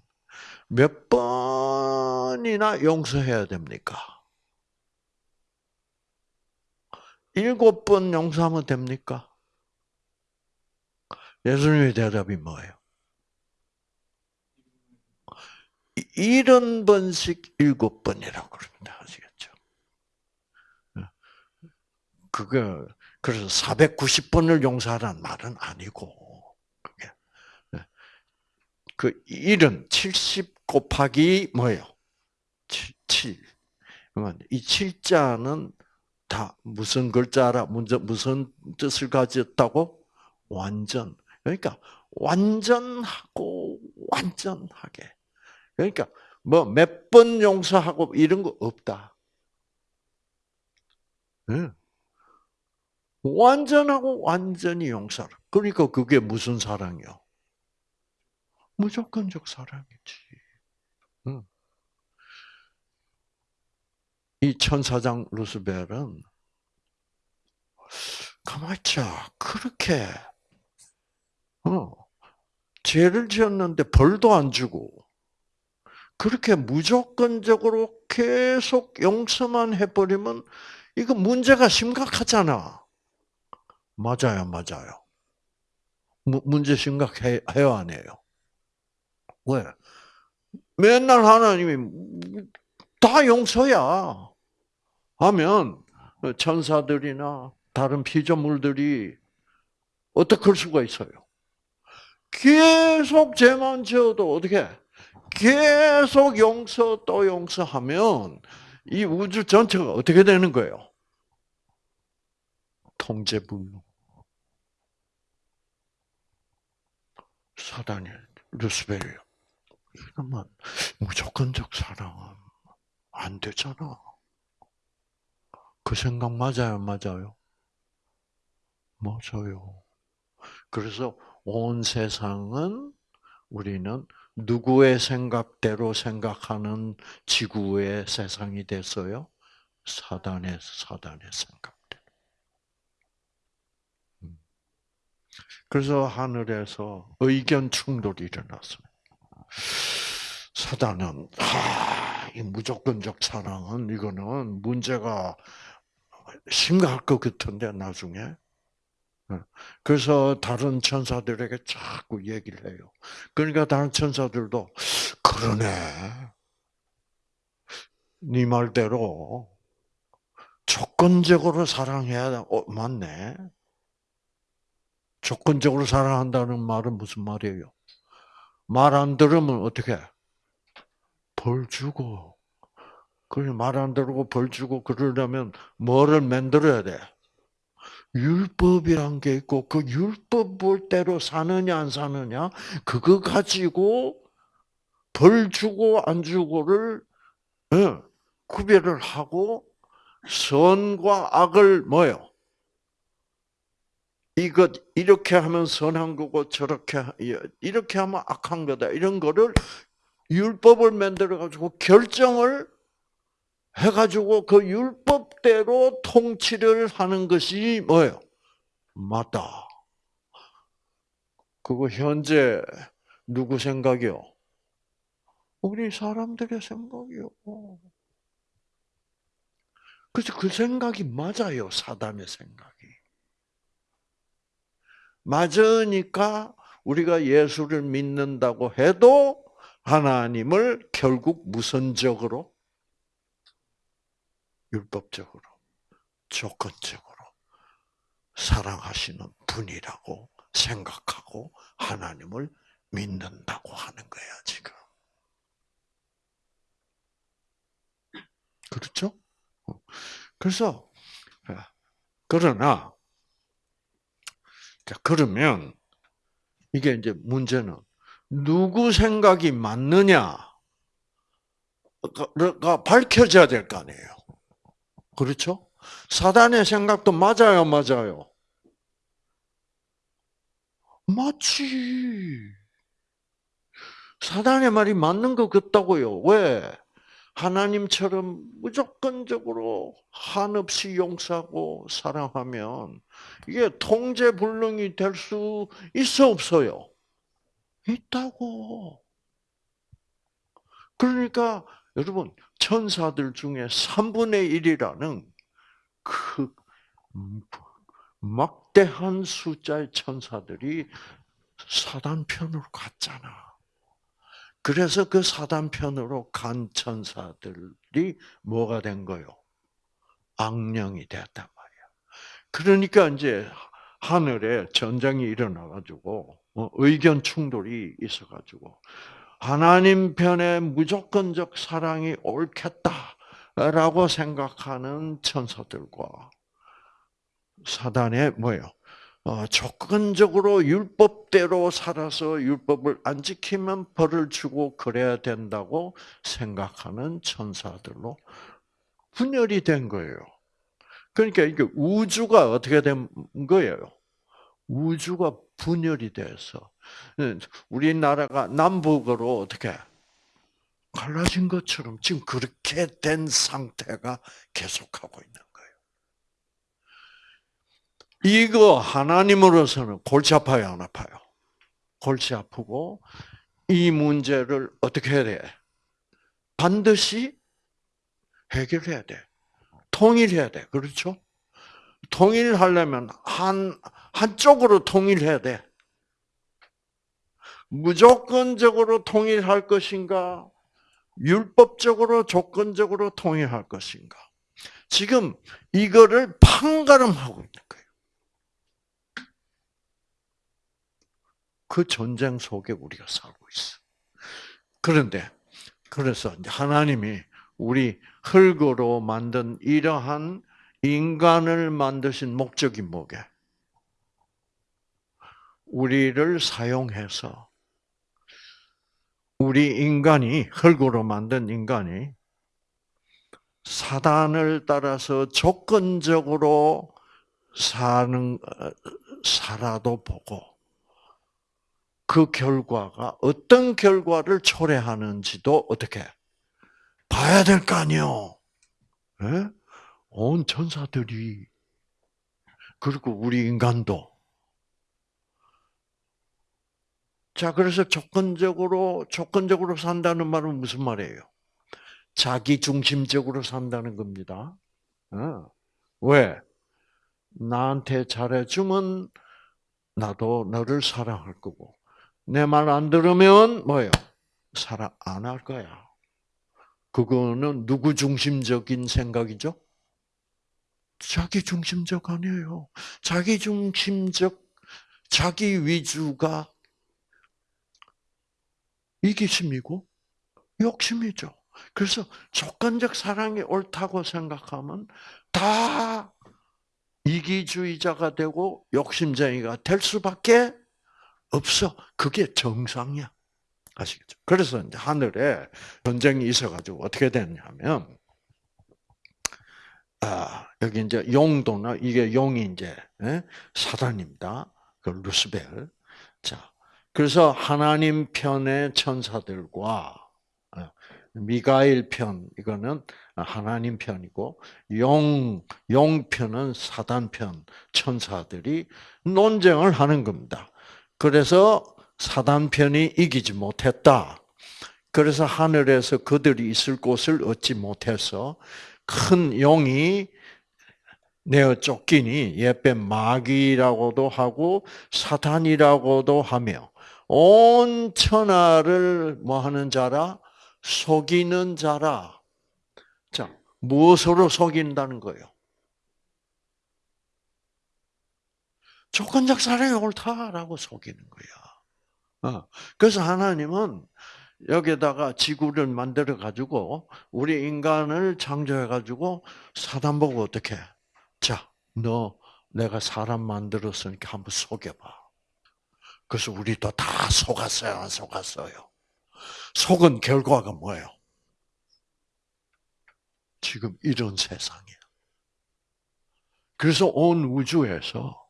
Speaker 1: 몇 번이나 용서해야 됩니까? 일곱 번 용서하면 됩니까? 예수님의 대답이 뭐예요? 일흔 번씩 일곱 번이라고 그럽니다. 아시겠죠? 그게, 그래서 490번을 용서하라는 말은 아니고, 그게. 그 일은 70 곱하기 뭐예요? 7. 7. 이 7자는 다 무슨 글자라, 무슨 뜻을 가졌다고? 완전. 그러니까 완전하고 완전하게. 그러니까 뭐 몇 번 용서하고 이런 거 없다. 네. 완전하고 완전히 용서. 그러니까 그게 무슨 사랑이요? 무조건적 사랑이지. 응. 이 천사장 루스벨은 가만있자 그렇게 어, 죄를 지었는데 벌도 안 주고 그렇게 무조건적으로 계속 용서만 해버리면 이거 문제가 심각하잖아. 맞아요, 맞아요. 문제 심각해요, 안 해요? 왜? 맨날 하나님이 다 용서야 하면 천사들이나 다른 피조물들이 어떻게 할 수가 있어요? 계속 죄만 지어도 어떻게 계속 용서 또 용서하면 이 우주 전체가 어떻게 되는 거예요? 통제불능. 사단이 루스벨이 이러면 무조건적 사랑은 안 되잖아. 그 생각 맞아요, 맞아요? 맞아요. 그래서 온 세상은 우리는 누구의 생각대로 생각하는 지구의 세상이 됐어요? 사단의 사단의 생각대로. 음. 그래서 하늘에서 의견 충돌이 일어났어요. 사단은 아, 이 무조건적 사랑은 이거는 문제가 심각할 것 같은데 나중에 어. 그래서 다른 천사들에게 자꾸 얘기를 해요. 그러니까 다른 천사들도 그러네. 네 말대로 조건적으로 사랑해야 어, 맞네. 조건적으로 사랑한다는 말은 무슨 말이에요? 말 안 들으면 어떻게? 벌 주고. 그래 말안 들고 벌 주고 그러려면 뭐를 만들어야 돼? 율법이란 게 있고 그 율법 볼대로 사느냐 안 사느냐 그거 가지고 벌 주고 안 주고를 예, 구별을 하고 선과 악을 뭐요? 이것 이렇게 하면 선한 거고 저렇게 이렇게 하면 악한 거다 이런 거를 율법을 만들어 가지고 결정을 해 가지고 그 율법대로 통치를 하는 것이 뭐예요? 맞다. 그거 현재 누구 생각이요? 우리 사람들의 생각이요. 그래서 그 생각이 맞아요. 사단의 생각이. 맞으니까 우리가 예수를 믿는다고 해도 하나님을 결국 무선적으로 율법적으로, 조건적으로 사랑하시는 분이라고 생각하고 하나님을 믿는다고 하는 거야, 지금. 그렇죠? 그래서, 그러나, 그러면, 이게 이제 문제는, 누구 생각이 맞느냐가 밝혀져야 될 거 아니에요. 그렇죠? 사단의 생각도 맞아요, 맞아요. 맞지. 사단의 말이 맞는 것 같다고요. 왜? 하나님처럼 무조건적으로 한없이 용서하고 사랑하면 이게 통제불능이 될 수 있어 없어요? 있다고. 그러니까 여러분 천사들 중에 3분의 1이라는 그 막대한 숫자의 천사들이 사단 편으로 갔잖아. 그래서 그 사단 편으로 간 천사들이 뭐가 된 거요? 악령이 됐단 말이야. 그러니까 이제 하늘에 전쟁이 일어나가지고 어, 의견 충돌이 있어가지고 하나님 편에 무조건적 사랑이 옳겠다라고 생각하는 천사들과 사단의 뭐예요? 어, 조건적으로 율법대로 살아서 율법을 안 지키면 벌을 주고 그래야 된다고 생각하는 천사들로 분열이 된 거예요. 그러니까 이게 우주가 어떻게 된 거예요? 우주가 분열이 돼서 우리나라가 남북으로 어떻게 갈라진 것처럼 지금 그렇게 된 상태가 계속하고 있는. 이거 하나님으로서는 골치 아파요, 안 아파요? 골치 아프고 이 문제를 어떻게 해야 돼? 반드시 해결해야 돼. 통일해야 돼. 그렇죠? 통일하려면 한 한쪽으로 통일해야 돼. 무조건적으로 통일할 것인가? 율법적으로 조건적으로 통일할 것인가? 지금 이거를 판가름하고 있는 거예요. 그 전쟁 속에 우리가 살고 있어. 그런데 그래서 하나님이 우리 흙으로 만든 이러한 인간을 만드신 목적이 뭐게? 우리를 사용해서 우리 인간이 흙으로 만든 인간이 사단을 따라서 조건적으로 사는 살아도 보고 그 결과가 어떤 결과를 초래하는지도 어떻게 봐야 될 거 아니요. 예? 온 천사들이 그리고 우리 인간도 자, 그래서 조건적으로, 조건적으로 산다는 말은 무슨 말이에요? 자기 중심적으로 산다는 겁니다. 어. 왜? 나한테 잘해주면 나도 너를 사랑할 거고, 내 말 안 들으면 뭐예요? 사랑 안 할 거야. 그거는 누구 중심적인 생각이죠? 자기 중심적 아니에요. 자기 중심적, 자기 위주가 이기심이고 욕심이죠. 그래서 조건적 사랑이 옳다고 생각하면 다 이기주의자가 되고 욕심쟁이가 될 수밖에 없어. 그게 정상이야. 아시겠죠? 그래서 이제 하늘에 전쟁이 있어가지고 어떻게 됐냐면, 아, 여기 이제 용도나 이게 용이 이제 예? 사단입니다. 그 루스벨. 자, 그래서 하나님 편의 천사들과 어, 미가일 편 이거는 하나님 편이고 용 용 편은 사단 편 천사들이 논쟁을 하는 겁니다. 그래서 사단 편이 이기지 못했다. 그래서 하늘에서 그들이 있을 곳을 얻지 못해서 큰 용이 내어 쫓기니 옛뱀 마귀라고도 하고 사탄이라고도 하며 온 천하를 뭐 하는 자라? 속이는 자라. 자, 무엇으로 속인다는 거예요? 조건적 사랑이 옳다라고 속이는 거야. 어. 그래서 하나님은 여기다가 지구를 만들어 가지고 우리 인간을 창조해 가지고 사단 보고 어떻게? 자, 너 내가 사람 만들었으니까 한번 속여봐. 그래서 우리도 다 속았어요, 안 속았어요? 속은 결과가 뭐예요? 지금 이런 세상이야. 그래서 온 우주에서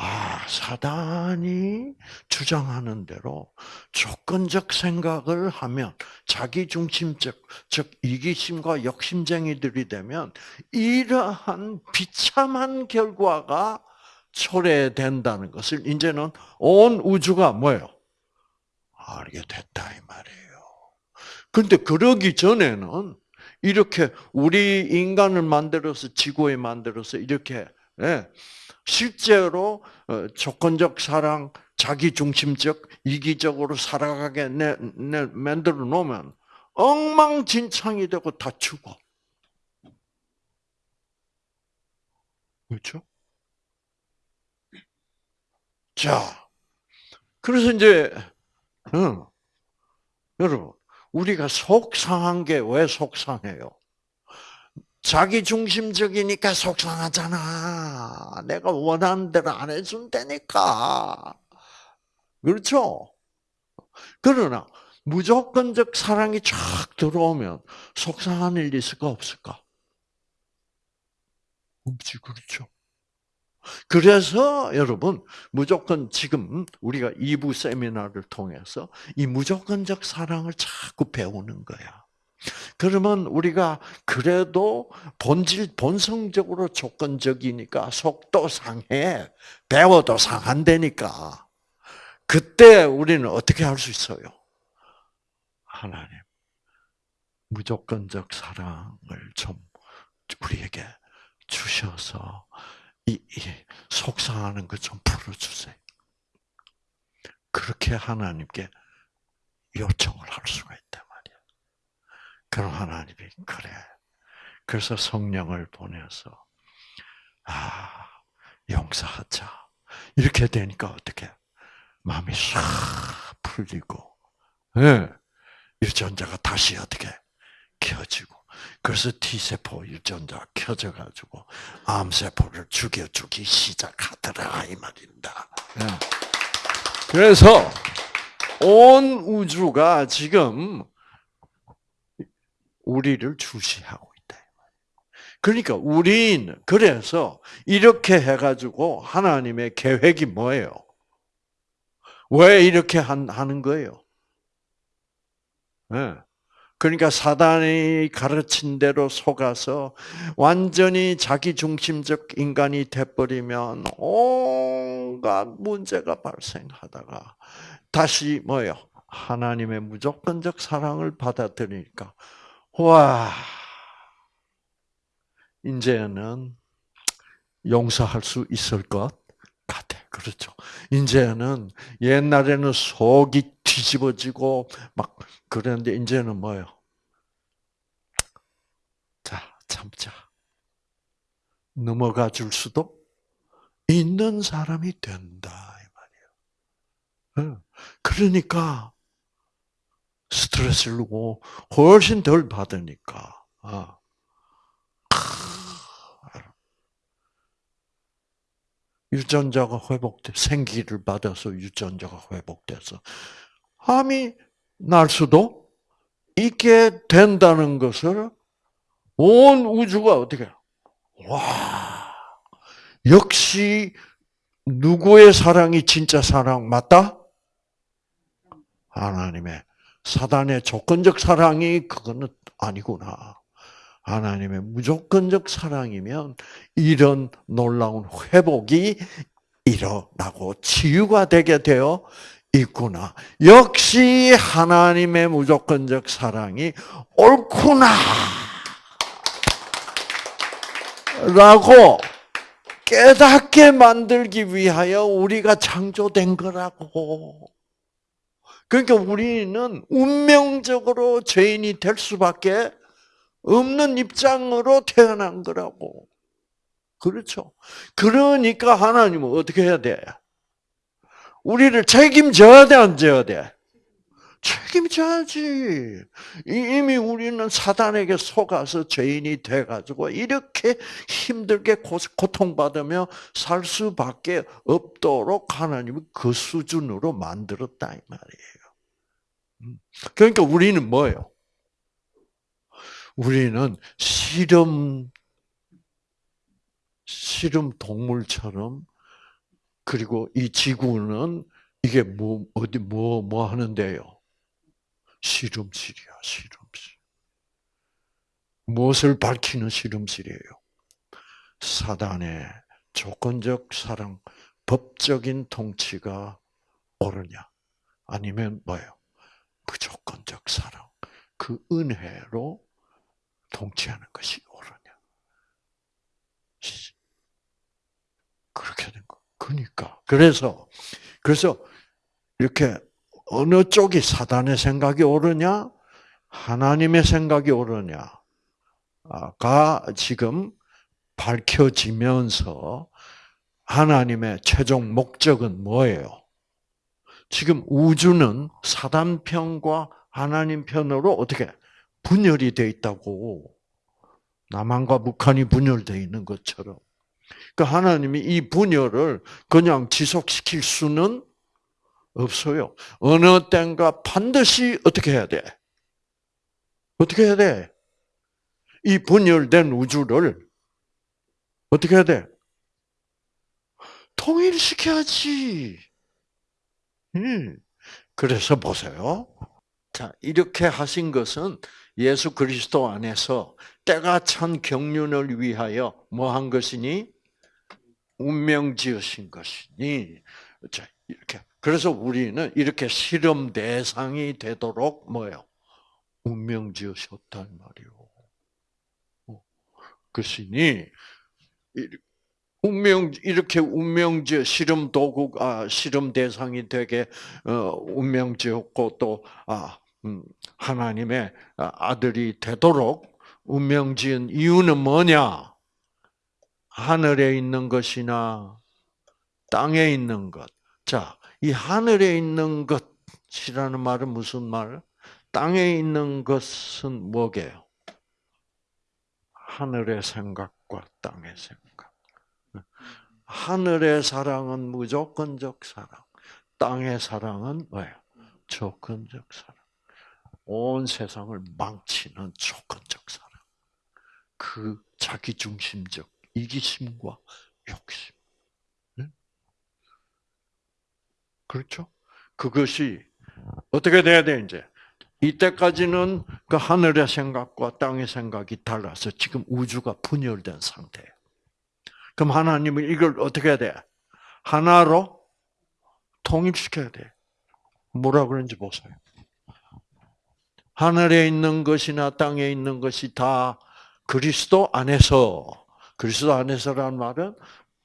Speaker 1: 아, 사단이 주장하는 대로 조건적 생각을 하면 자기 중심적, 즉 이기심과 욕심쟁이들이 되면 이러한 비참한 결과가 초래된다는 것을 이제는 온 우주가 뭐예요? 알게 됐다 이 말이에요. 근데 그러기 전에는 이렇게 우리 인간을 만들어서 지구에 만들어서 이렇게 예, 실제로 어, 조건적 사랑, 자기 중심적, 이기적으로 살아가게 내, 내 만들어 놓으면 엉망진창이 되고 다 죽어. 그렇죠? 자, 그래서 이제 응, 여러분 우리가 속상한 게 왜 속상해요? 자기 중심적이니까 속상하잖아. 내가 원하는 대로 안 해준다니까. 그렇죠? 그러나 무조건적 사랑이 쫙 들어오면 속상한 일 있을까 없을까? 없지 그렇죠. 그래서 여러분 무조건 지금 우리가 2부 세미나를 통해서 이 무조건적 사랑을 자꾸 배우는 거야. 그러면 우리가 그래도 본질 본성적으로 조건적이니까 속도 상해 배워도 상한다니까. 그때 우리는 어떻게 할 수 있어요? 하나님 무조건적 사랑을 좀 우리에게 주셔서 이, 이 속상하는 것 좀 풀어주세요. 그렇게 하나님께 요청을 할 수가 말이야. 그럼 하나님이 그래. 그래서 성령을 보내서 아 용서하자. 이렇게 되니까 어떻게 마음이 싹 풀리고, 예, 유전자가 다시 어떻게 켜지고. 그래서 T세포 유전자 켜져가지고 암세포를 죽여주기 시작하더라 이 말입니다. 예. 그래서 온 우주가 지금 우리를 주시하고 있다. 그러니까 우리는 그래서 이렇게 해가지고 하나님의 계획이 뭐예요? 왜 이렇게 하는 거예요? 네. 그러니까 사단이 가르친 대로 속아서 완전히 자기 중심적 인간이 돼버리면 온갖 문제가 발생하다가 다시 뭐요? 하나님의 무조건적 사랑을 받아들이니까 와 이제는 용서할 수 있을 것 같아. 그렇죠. 이제는 옛날에는 속이 뒤집어지고 막 그랬는데 이제는 뭐요? 자, 참자. 넘어가 줄 수도 있는 사람이 된다 이 말이에요. 그러니까 스트레스를 훨씬 덜 받으니까. 아. 유전자가 회복돼 생기를 받아서 유전자가 회복돼서 암이 날 수도 있게 된다는 것을 온 우주가 어떻게 와 역시 누구의 사랑이 진짜 사랑 맞다? 하나님의 사단의 조건적 사랑이 그거는 아니구나. 하나님의 무조건적 사랑이면 이런 놀라운 회복이 일어나고 치유가 되게 되어 있구나. 역시 하나님의 무조건적 사랑이 옳구나. 라고 깨닫게 만들기 위하여 우리가 창조된 거라고. 그러니까 우리는 운명적으로 죄인이 될 수밖에 없는 입장으로 태어난 거라고. 그렇죠. 그러니까 하나님은 어떻게 해야 돼? 우리를 책임져야 돼, 안 져야 돼? 책임져야지. 이미 우리는 사단에게 속아서 죄인이 돼가지고 이렇게 힘들게 고통받으며 살 수밖에 없도록 하나님은 그 수준으로 만들었다 이 말이에요. 음. 그러니까 우리는 뭐예요? 우리는 실험 실험 동물처럼 그리고 이 지구는 이게 뭐 어디 뭐뭐 뭐 하는데요? 실험실이야, 실험실. 무엇을 밝히는 실험실이에요? 사단의 조건적 사랑, 법적인 통치가 옳으냐? 아니면 뭐예요? 사랑, 그 은혜로 통치하는 것이 옳으냐. 그렇게 된 거. 그러니까 그래서 그래서 이렇게 어느 쪽이 사단의 생각이 옳으냐, 하나님의 생각이 옳으냐가 지금 밝혀지면서 하나님의 최종 목적은 뭐예요? 지금 우주는 사단 편과 하나님 편으로 어떻게 분열이 돼 있다고? 남한과 북한이 분열되어 있는 것처럼. 그 하나님이 이 분열을 그냥 지속시킬 수는 없어요. 어느 때인가 반드시 어떻게 해야 돼? 어떻게 해야 돼? 이 분열된 우주를 어떻게 해야 돼? 통일시켜야지. 그래서 보세요. 자, 이렇게 하신 것은 예수 그리스도 안에서 때가 찬 경륜을 위하여 뭐 한 것이니? 운명 지으신 것이니. 자, 이렇게. 그래서 우리는 이렇게 실험 대상이 되도록 뭐예요? 운명 지으셨단 말이요. 어, 그것이니, 운명 이렇게 운명지 실험 도구 아 실험 대상이 되게 어 운명지었고 또아 음, 하나님의 아들이 되도록 운명지은 이유는 뭐냐? 하늘에 있는 것이나 땅에 있는 것. 자, 이 하늘에 있는 것이라는 말은 무슨 말? 땅에 있는 것은 뭐게요? 하늘의 생각과 땅의 생각. 하늘의 사랑은 무조건적 사랑. 땅의 사랑은 뭐예요? 조건적 사랑. 온 세상을 망치는 조건적 사랑. 그 자기중심적 이기심과 욕심. 그렇죠? 그것이 어떻게 돼야 돼, 이제? 이때까지는 그 하늘의 생각과 땅의 생각이 달라서 지금 우주가 분열된 상태예요. 그럼 하나님은 이걸 어떻게 해야 돼? 하나로 통일시켜야 돼. 뭐라 그런지 보세요. 하늘에 있는 것이나 땅에 있는 것이 다 그리스도 안에서, 그리스도 안에서라는 말은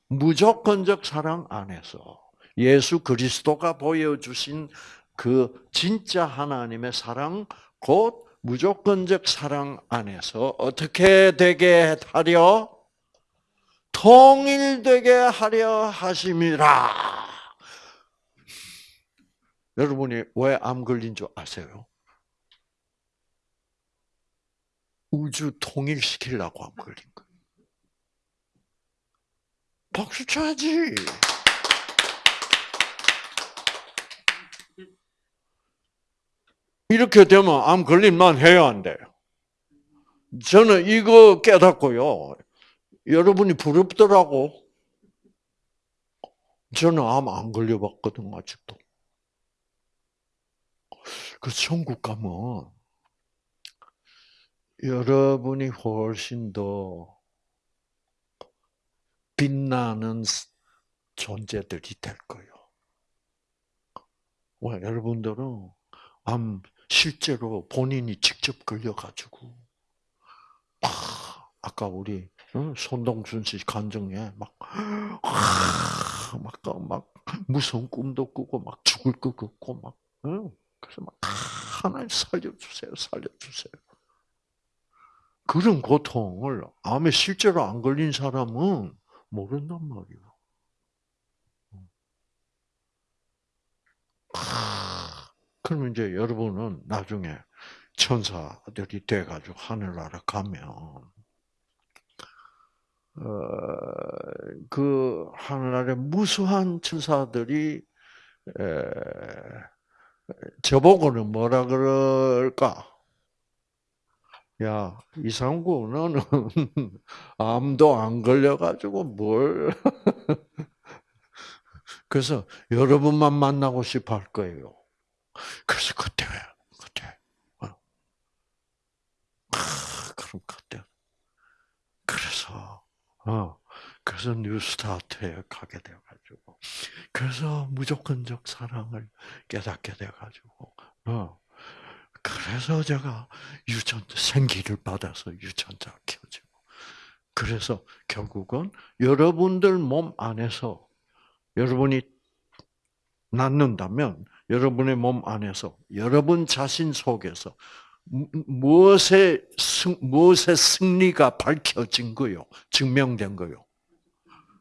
Speaker 1: 무조건적 사랑 안에서 예수 그리스도가 보여주신 그 진짜 하나님의 사랑, 곧 무조건적 사랑 안에서 어떻게 되게 하려? 통일되게 하려 하심이라. 여러분이 왜 암 걸린 줄 아세요? 우주 통일시키려고 암 걸린 거예요. 박수 쳐야지. 이렇게 되면 암 걸림만 해야 안 돼요. 저는 이거 깨닫고요. 여러분이 부럽더라고. 저는 암 안 걸려봤거든, 아직도. 그 천국 가면 여러분이 훨씬 더 빛나는 존재들이 될 거예요. 왜 여러분들은 암 실제로 본인이 직접 걸려가지고 아, 아까 우리 손동순 씨 간증에 막, 막, 막, 무서운 꿈도 꾸고, 막 죽을 것 같고, 막, 그래서 막, 하나님 살려주세요, 살려주세요. 그런 고통을 암에 실제로 안 걸린 사람은 모른단 말이에요. 그러면 이제 여러분은 나중에 천사들이 돼가지고 하늘나라 가면 어, 그 하늘나라의 무수한 천사들이 에, 저보고는 뭐라 그럴까? 야, 이상구, 너는 암도 안 걸려가지고 뭘. 그래서 여러분만 만나고 싶어 할 거예요. 그래서 그때, 그때, 어. 아, 그럼 그때. 그래서, 어, 그래서 뉴스타트에 가게 돼가지고, 그래서 무조건적 사랑을 깨닫게 돼가지고, 어, 그래서 제가 유전자 생기를 받아서 유전자 키워지고 그래서 결국은 여러분들 몸 안에서 여러분이 낳는다면 여러분의 몸 안에서 여러분 자신 속에서 무엇의 승, 무엇의 승리가 밝혀진 거요, 증명된 거요.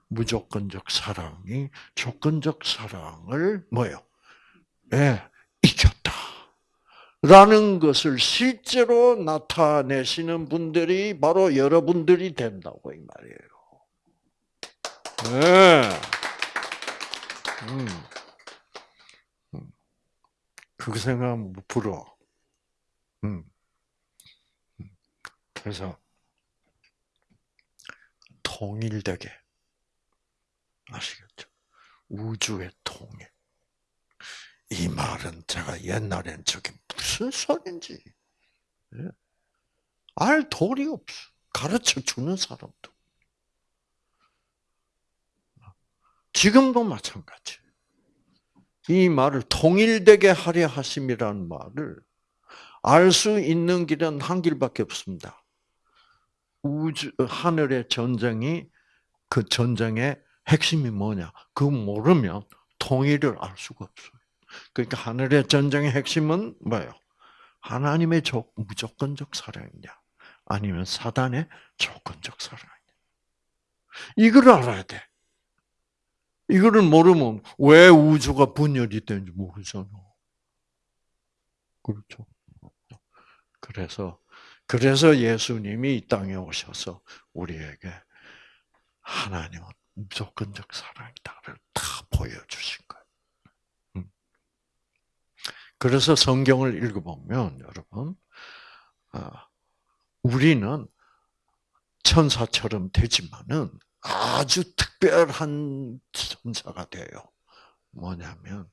Speaker 1: 무조건적 사랑이 조건적 사랑을 뭐요? 예, 이겼다. 라는 것을 실제로 나타내시는 분들이 바로 여러분들이 된다고 이 말이에요. 네. 음. 음. 그 생각하면 부러워. 음. 음. 그래서 통일되게 아시겠죠? 우주의 통일. 이 말은 제가 옛날엔 저게 무슨 소린지 예? 알 도리 없어. 가르쳐 주는 사람도. 지금도 마찬가지. 이 말을 통일되게 하려 하심이라는 말을 알 수 있는 길은 한 길밖에 없습니다. 우주 하늘의 전쟁이 그 전쟁의 핵심이 뭐냐? 그 모르면 통일을 알 수가 없어요. 그러니까 하늘의 전쟁의 핵심은 뭐예요? 하나님의 무조건적 사랑이냐, 아니면 사단의 조건적 사랑이냐. 이걸 알아야 돼. 이거를 모르면 왜 우주가 분열이 되는지 모르잖아. 그렇죠. 그래서 그래서 예수님이 이 땅에 오셔서 우리에게 하나님은 무조건적 사랑이다를 다 보여주신 거예요. 음. 그래서 성경을 읽어보면 여러분, 아, 우리는 천사처럼 되지만은 아주 특별한 천사가 돼요. 뭐냐면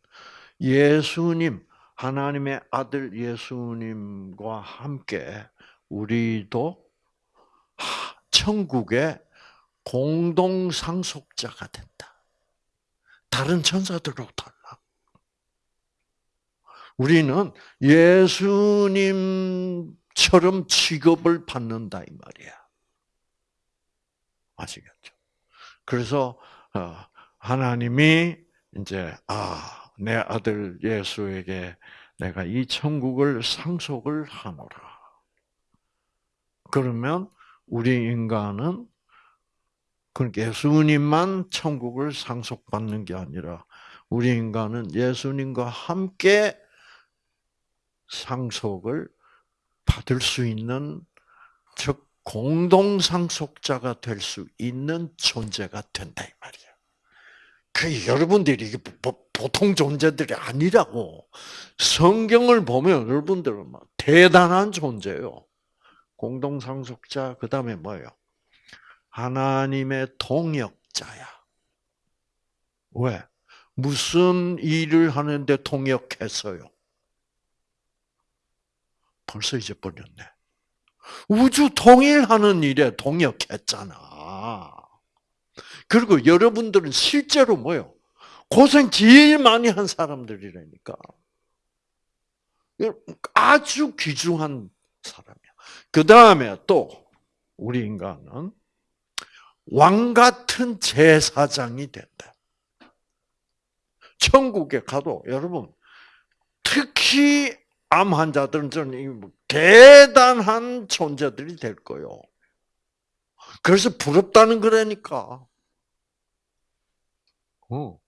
Speaker 1: 예수님 하나님의 아들 예수님과 함께 우리도 천국의 공동 상속자가 된다. 다른 천사들하고 달라. 우리는 예수님처럼 취급을 받는다 이 말이야. 아시겠죠? 그래서 어, 하나님이 이제 아, 내 아들 예수에게 내가 이 천국을 상속을 하노라. 그러면 우리 인간은 그 예수님만 천국을 상속받는 게 아니라 우리 인간은 예수님과 함께 상속을 받을 수 있는 즉 공동 상속자가 될 수 있는 존재가 된다 이 말이야. 그 여러분들이 이게 보통 존재들이 아니라고 성경을 보면 여러분들은 막 대단한 존재요. 공동 상속자 그 다음에 뭐예요? 하나님의 동역자야. 왜? 무슨 일을 하는데 동역했어요? 벌써 잊어버렸네. 우주 통일하는 일에 동역했잖아. 그리고 여러분들은 실제로 뭐요? 고생 제일 많이 한 사람들이라니까. 아주 귀중한 사람이야. 그 다음에 또 우리 인간은 왕 같은 제사장이 된다. 천국에 가도 여러분 특히 암 환자들은 저는 뭐 대단한 존재들이 될 거요. 그래서 부럽다는 거라니까. 어,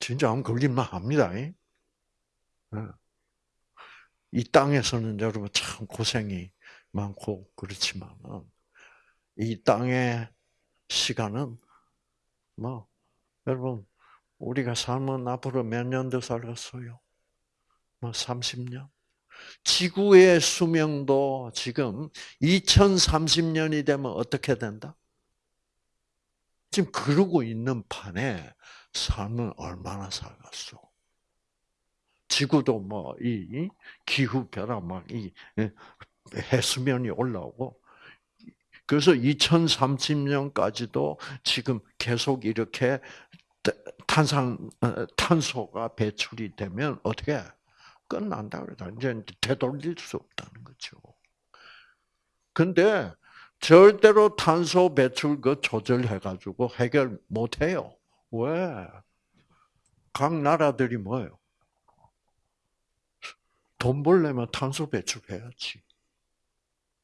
Speaker 1: 진짜 암 걸릴만 합니다. 예. 이 땅에서는 여러분 참 고생이 많고 그렇지만은 이 땅의 시간은 뭐 여러분 우리가 살면 앞으로 몇 년 더 살겠어요? 뭐 30년? 지구의 수명도 지금 2030년이 되면 어떻게 된다? 지금 그러고 있는 판에 삶은 얼마나 살겠어? 지구도 뭐 이 기후 변화 막이 예, 해수면이 올라오고 그래서 2030년까지도 지금 계속 이렇게 탄산 어, 탄소가 배출이 되면 어떻게 끝난다 그러다 이제 되돌릴 수 없다는 거죠. 근데 절대로 탄소 배출 그 조절해 가지고 해결 못 해요. 왜? 각 나라들이 뭐예요? 돈 벌려면 탄소 배출해야지.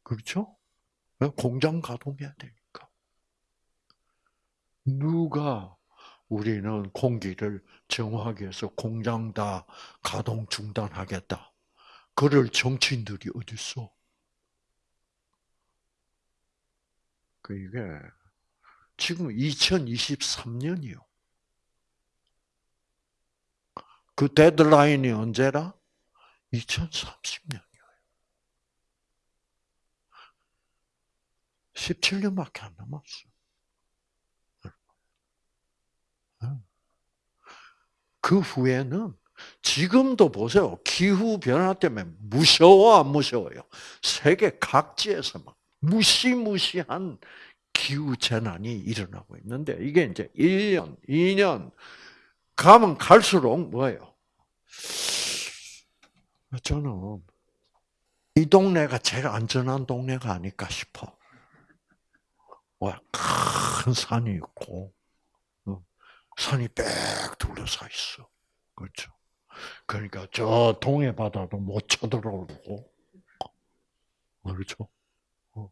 Speaker 1: 그렇죠? 공장 가동해야 되니까. 누가 우리는 공기를 정화하기 위해서 공장 다 가동 중단하겠다. 그럴 정치인들이 어딨어? 그 이게 지금 2023년이요. 그 데드라인이 언제라? 2030년이에요. 17년밖에 안 남았어. 그 후에는 지금도 보세요. 기후 변화 때문에 무서워 안 무서워요? 세계 각지에서 막 무시무시한 기후 재난이 일어나고 있는데 이게 이제 1년, 2년 가면 갈수록 뭐예요? 저는 이 동네가 제일 안전한 동네가 아닐까 싶어. 와, 큰 산이 있고, 어, 산이 빽 둘러싸 있어. 그렇죠. 그러니까 저 동해 바다도 못 쳐들어오고, 그렇죠. 어,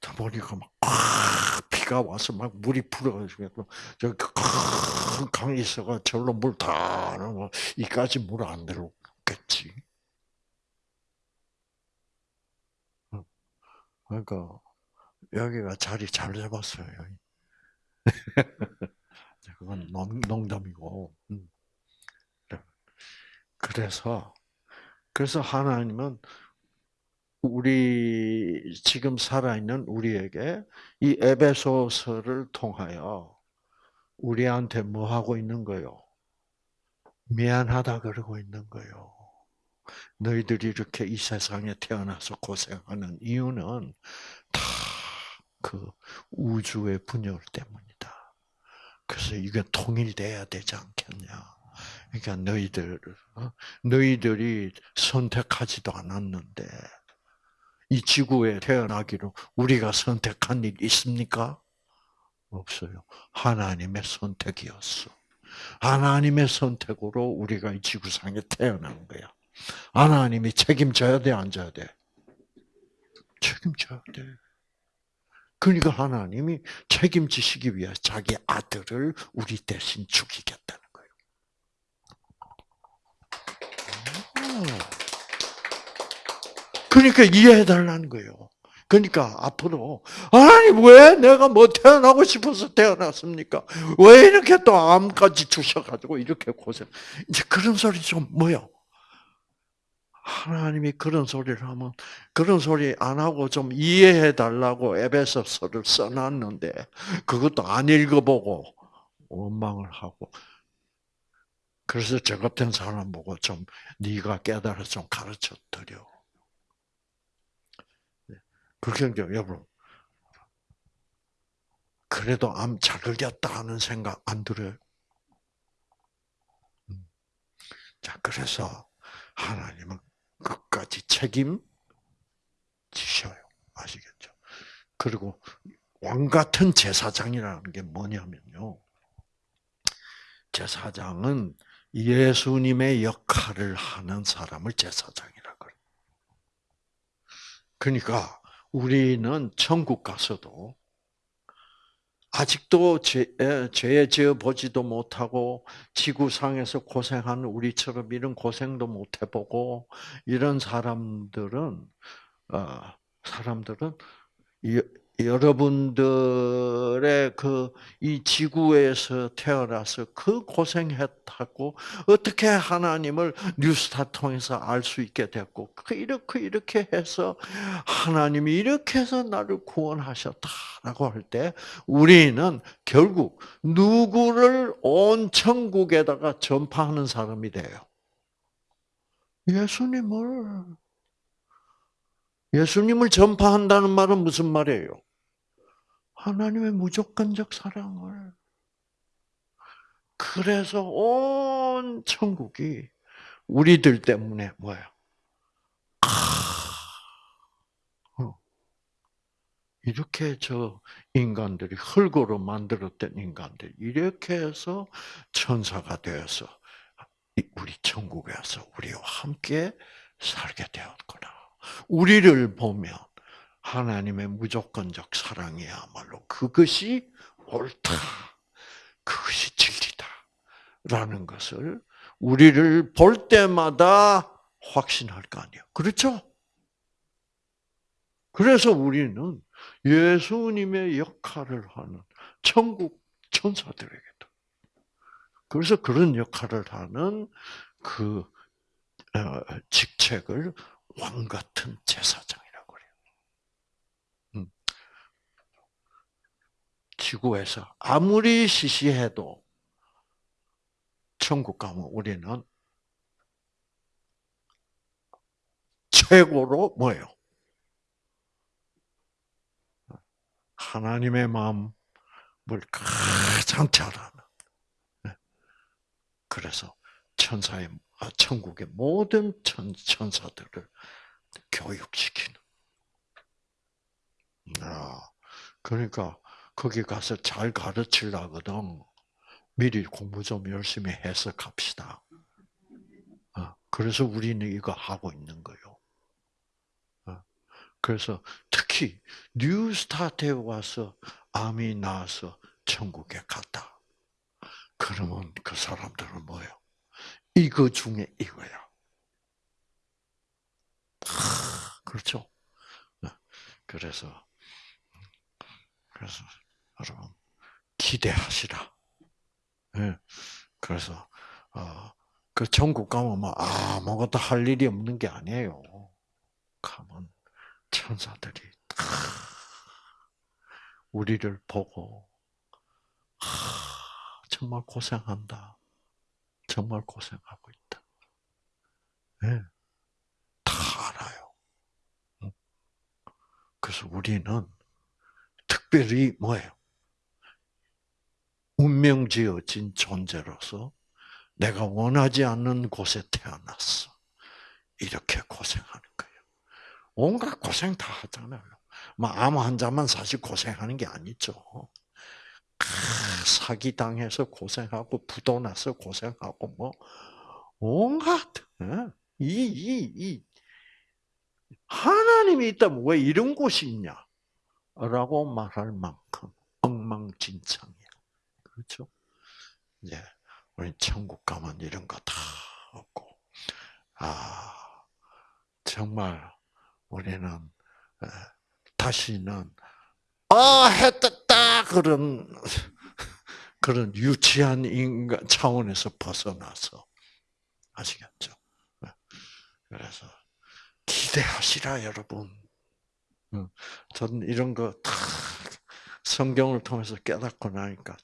Speaker 1: 자 보니까 막 비가 와서 막 물이 불어가지고 저큰 강이 있어가 절로 물 다 넣어 이까지 물 안 들어오겠지. 어, 그러니까 여기가 자리 잘 잡았어요. 그건 농담이고. 음. 그래서 그래서 하나님은 우리 지금 살아있는 우리에게 이 에베소서를 통하여 우리한테 뭐 하고 있는 거요? 미안하다 그러고 있는 거요. 너희들이 이렇게 이 세상에 태어나서 고생하는 이유는 다 그 우주의 분열 때문이다. 그래서 이게 통일돼야 되지 않겠냐. 그러니까 너희들, 어? 너희들이 선택하지도 않았는데, 이 지구에 태어나기로 우리가 선택한 일 있습니까? 없어요. 하나님의 선택이었어. 하나님의 선택으로 우리가 이 지구상에 태어난 거야. 하나님이 책임져야 돼, 안 져야 돼? 책임져야 돼. 그러니까 하나님이 책임지시기 위해 자기 아들을 우리 대신 죽이겠다는 거예요. 그러니까 이해해달라는 거예요. 그러니까 앞으로 하나님 왜 내가 뭐 태어나고 싶어서 태어났습니까? 왜 이렇게 또 암까지 주셔가지고 이렇게 고생? 이제 그런 소리 좀 뭐요? 하나님이 그런 소리를 하면 그런 소리 안 하고 좀 이해해 달라고 에베소서를 써놨는데 그것도 안 읽어보고 원망을 하고 그래서 저 같은 사람 보고 좀 네가 깨달아 좀 가르쳐 드려. 그렇게 여러분 그래도 암 잘 걸렸다 하는 생각 안 들어요? 음. 자 그래서 하나님은 끝까지 책임 지셔요. 아시겠죠? 그리고 왕 같은 제사장이라는 게 뭐냐면요. 제사장은 예수님의 역할을 하는 사람을 제사장이라 그래요. 그러니까 우리는 천국 가서도 아직도 죄, 죄 지어 보지도 못하고 지구상에서 고생하는 우리처럼 이런 고생도 못 해보고 이런 사람들은 어, 사람들은 여러분들의 그 이 지구에서 태어나서 그 고생했다고 어떻게 하나님을 뉴스타 통해서 알 수 있게 됐고 그 이렇게 이렇게 해서 하나님이 이렇게 해서 나를 구원하셨다라고 할 때 우리는 결국 누구를 온 천국에다가 전파하는 사람이 돼요. 예수님을 예수님을 전파한다는 말은 무슨 말이에요? 하나님의 무조건적 사랑을. 그래서 온 천국이 우리들 때문에 뭐예요? 어. 이렇게 저 인간들이 흙으로 만들었던 인간들 이렇게 해서 천사가 되어서 우리 천국에서 우리와 함께 살게 되었구나. 우리를 보면 하나님의 무조건적 사랑이야말로 그것이 옳다. 그것이 진리다. 라는 것을 우리를 볼 때마다 확신할 거 아니에요. 그렇죠? 그래서 우리는 예수님의 역할을 하는 천국 천사들에게도 그래서 그런 역할을 하는 그 어, 직책을 왕 같은 제사장이라고 그래요. 음. 지구에서 아무리 시시해도 천국 가면 우리는 최고로 뭐예요? 하나님의 마음을 가장 잘 아는. 네. 그래서 천사의 아, 천국의 모든 천, 천사들을 교육시키는. 아, 그러니까 거기 가서 잘 가르치려거든. 미리 공부 좀 열심히 해서 갑시다. 어, 그래서 우리는 이거 하고 있는 거요. 어, 그래서 특히 뉴스타트에 와서 암이 나서 천국에 갔다. 그러면 그 사람들은 뭐예요? 이거 중에 이거야. 그렇죠? 어, 그래서 그래서 여러분 기대하시라. 예. 그래서 어, 그 천국 가면 뭐 아무것도 할 일이 없는 게 아니에요. 가면 천사들이 우리를 보고 정말 고생한다. 정말 고생하고 있다. 네. 다 알아요. 그래서 우리는 특별히 뭐예요? 운명지어진 존재로서 내가 원하지 않는 곳에 태어났어. 이렇게 고생하는 거예요. 온갖 고생 다 하잖아요. 뭐암 환자만 사실 고생하는 게 아니죠. 사기 당해서 고생하고 부도 나서 고생하고 뭐 온갖 이 이, 이, 하나님이 있다면 왜 이런 곳이 있냐? 라고 말할 만큼 엉망진창이야. 그렇죠? 이제 우리 천국 가면 이런 거 다 없고, 아 정말 우리는 다시는 아 했다 그런 그런 유치한 인간 차원에서 벗어나서 아시겠죠? 그래서 기대하시라 여러분. 저는 이런 거 다 성경을 통해서 깨닫고 나니까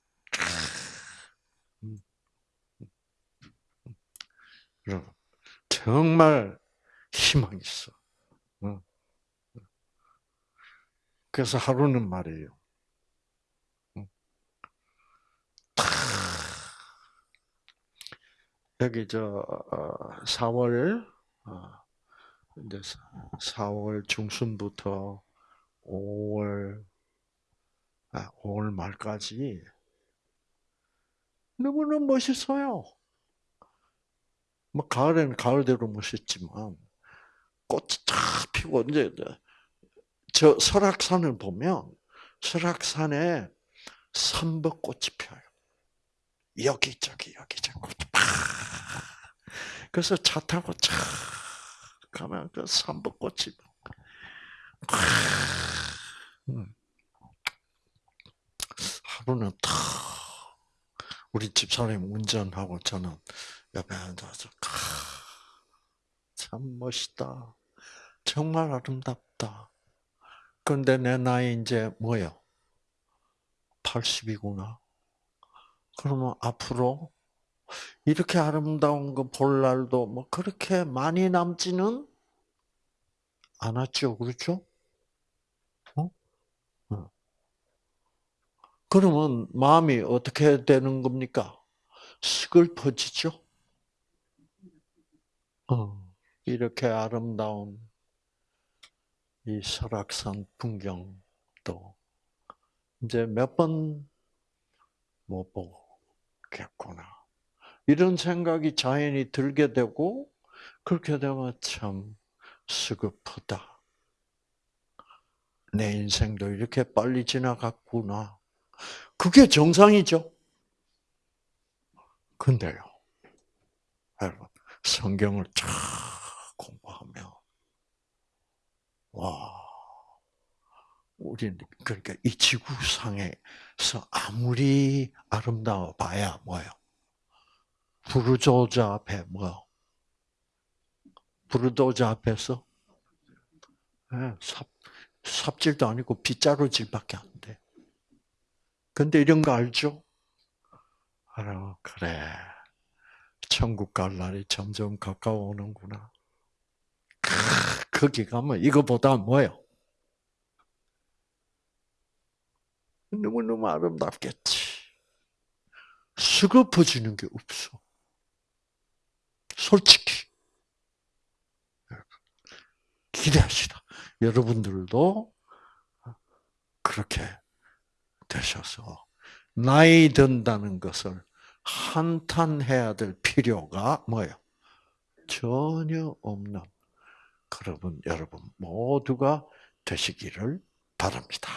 Speaker 1: 여러분 정말 희망이 있어. 그래서 하루는 말이에요. 여기 저 4월 어, 어, 이제 4월 중순부터 5월 아, 5월 말까지 너무나 멋있어요. 뭐 가을에는 가을대로 멋있지만 꽃이 쫙 피고 이제 저 설악산을 보면 설악산에 삼벚꽃이 펴요. 여기저기 여기저기 꽃이 팍. 그래서 차 타고 차 가면 그 삼벚꽃이 음. 하루는 탁 우리 집사님 운전하고 저는 옆에 앉아서 참 멋있다. 정말 아름답다. 그런데 내 나이 이제 뭐요? 80이구나. 그러면 앞으로 이렇게 아름다운 거 볼 날도 뭐 그렇게 많이 남지는 않았죠. 그렇죠? 어? 어. 그러면 마음이 어떻게 되는 겁니까? 슬퍼지죠? 어, 이렇게 아름다운 이 설악산 풍경도 이제 몇 번 못 보겠구나. 이런 생각이 자연히 들게 되고 그렇게 되면 참 스급하다. 내 인생도 이렇게 빨리 지나갔구나. 그게 정상이죠. 근데요, 여러분, 성경을 쫙 공부하면, 와, 우리는, 그러니까 이 지구상에서 아무리 아름다워 봐야 뭐요? 부르조자 앞에 뭐? 부르조자 앞에서 네, 삽, 삽질도 아니고 빗자루질밖에 안 돼. 근데 이런 거 알죠? 알아, 그래. 천국 갈 날이 점점 가까워오는구나. 크, 거기 가면 이거보다 뭐예요? 너무너무 아름답겠지. 수급해지는 게 없어. 솔직히. 기대하시다. 여러분들도 그렇게 되셔서 나이 든다는 것을 한탄해야 될 필요가 뭐예요? 전혀 없는 그러분 여러분 모두가 되시기를 바랍니다.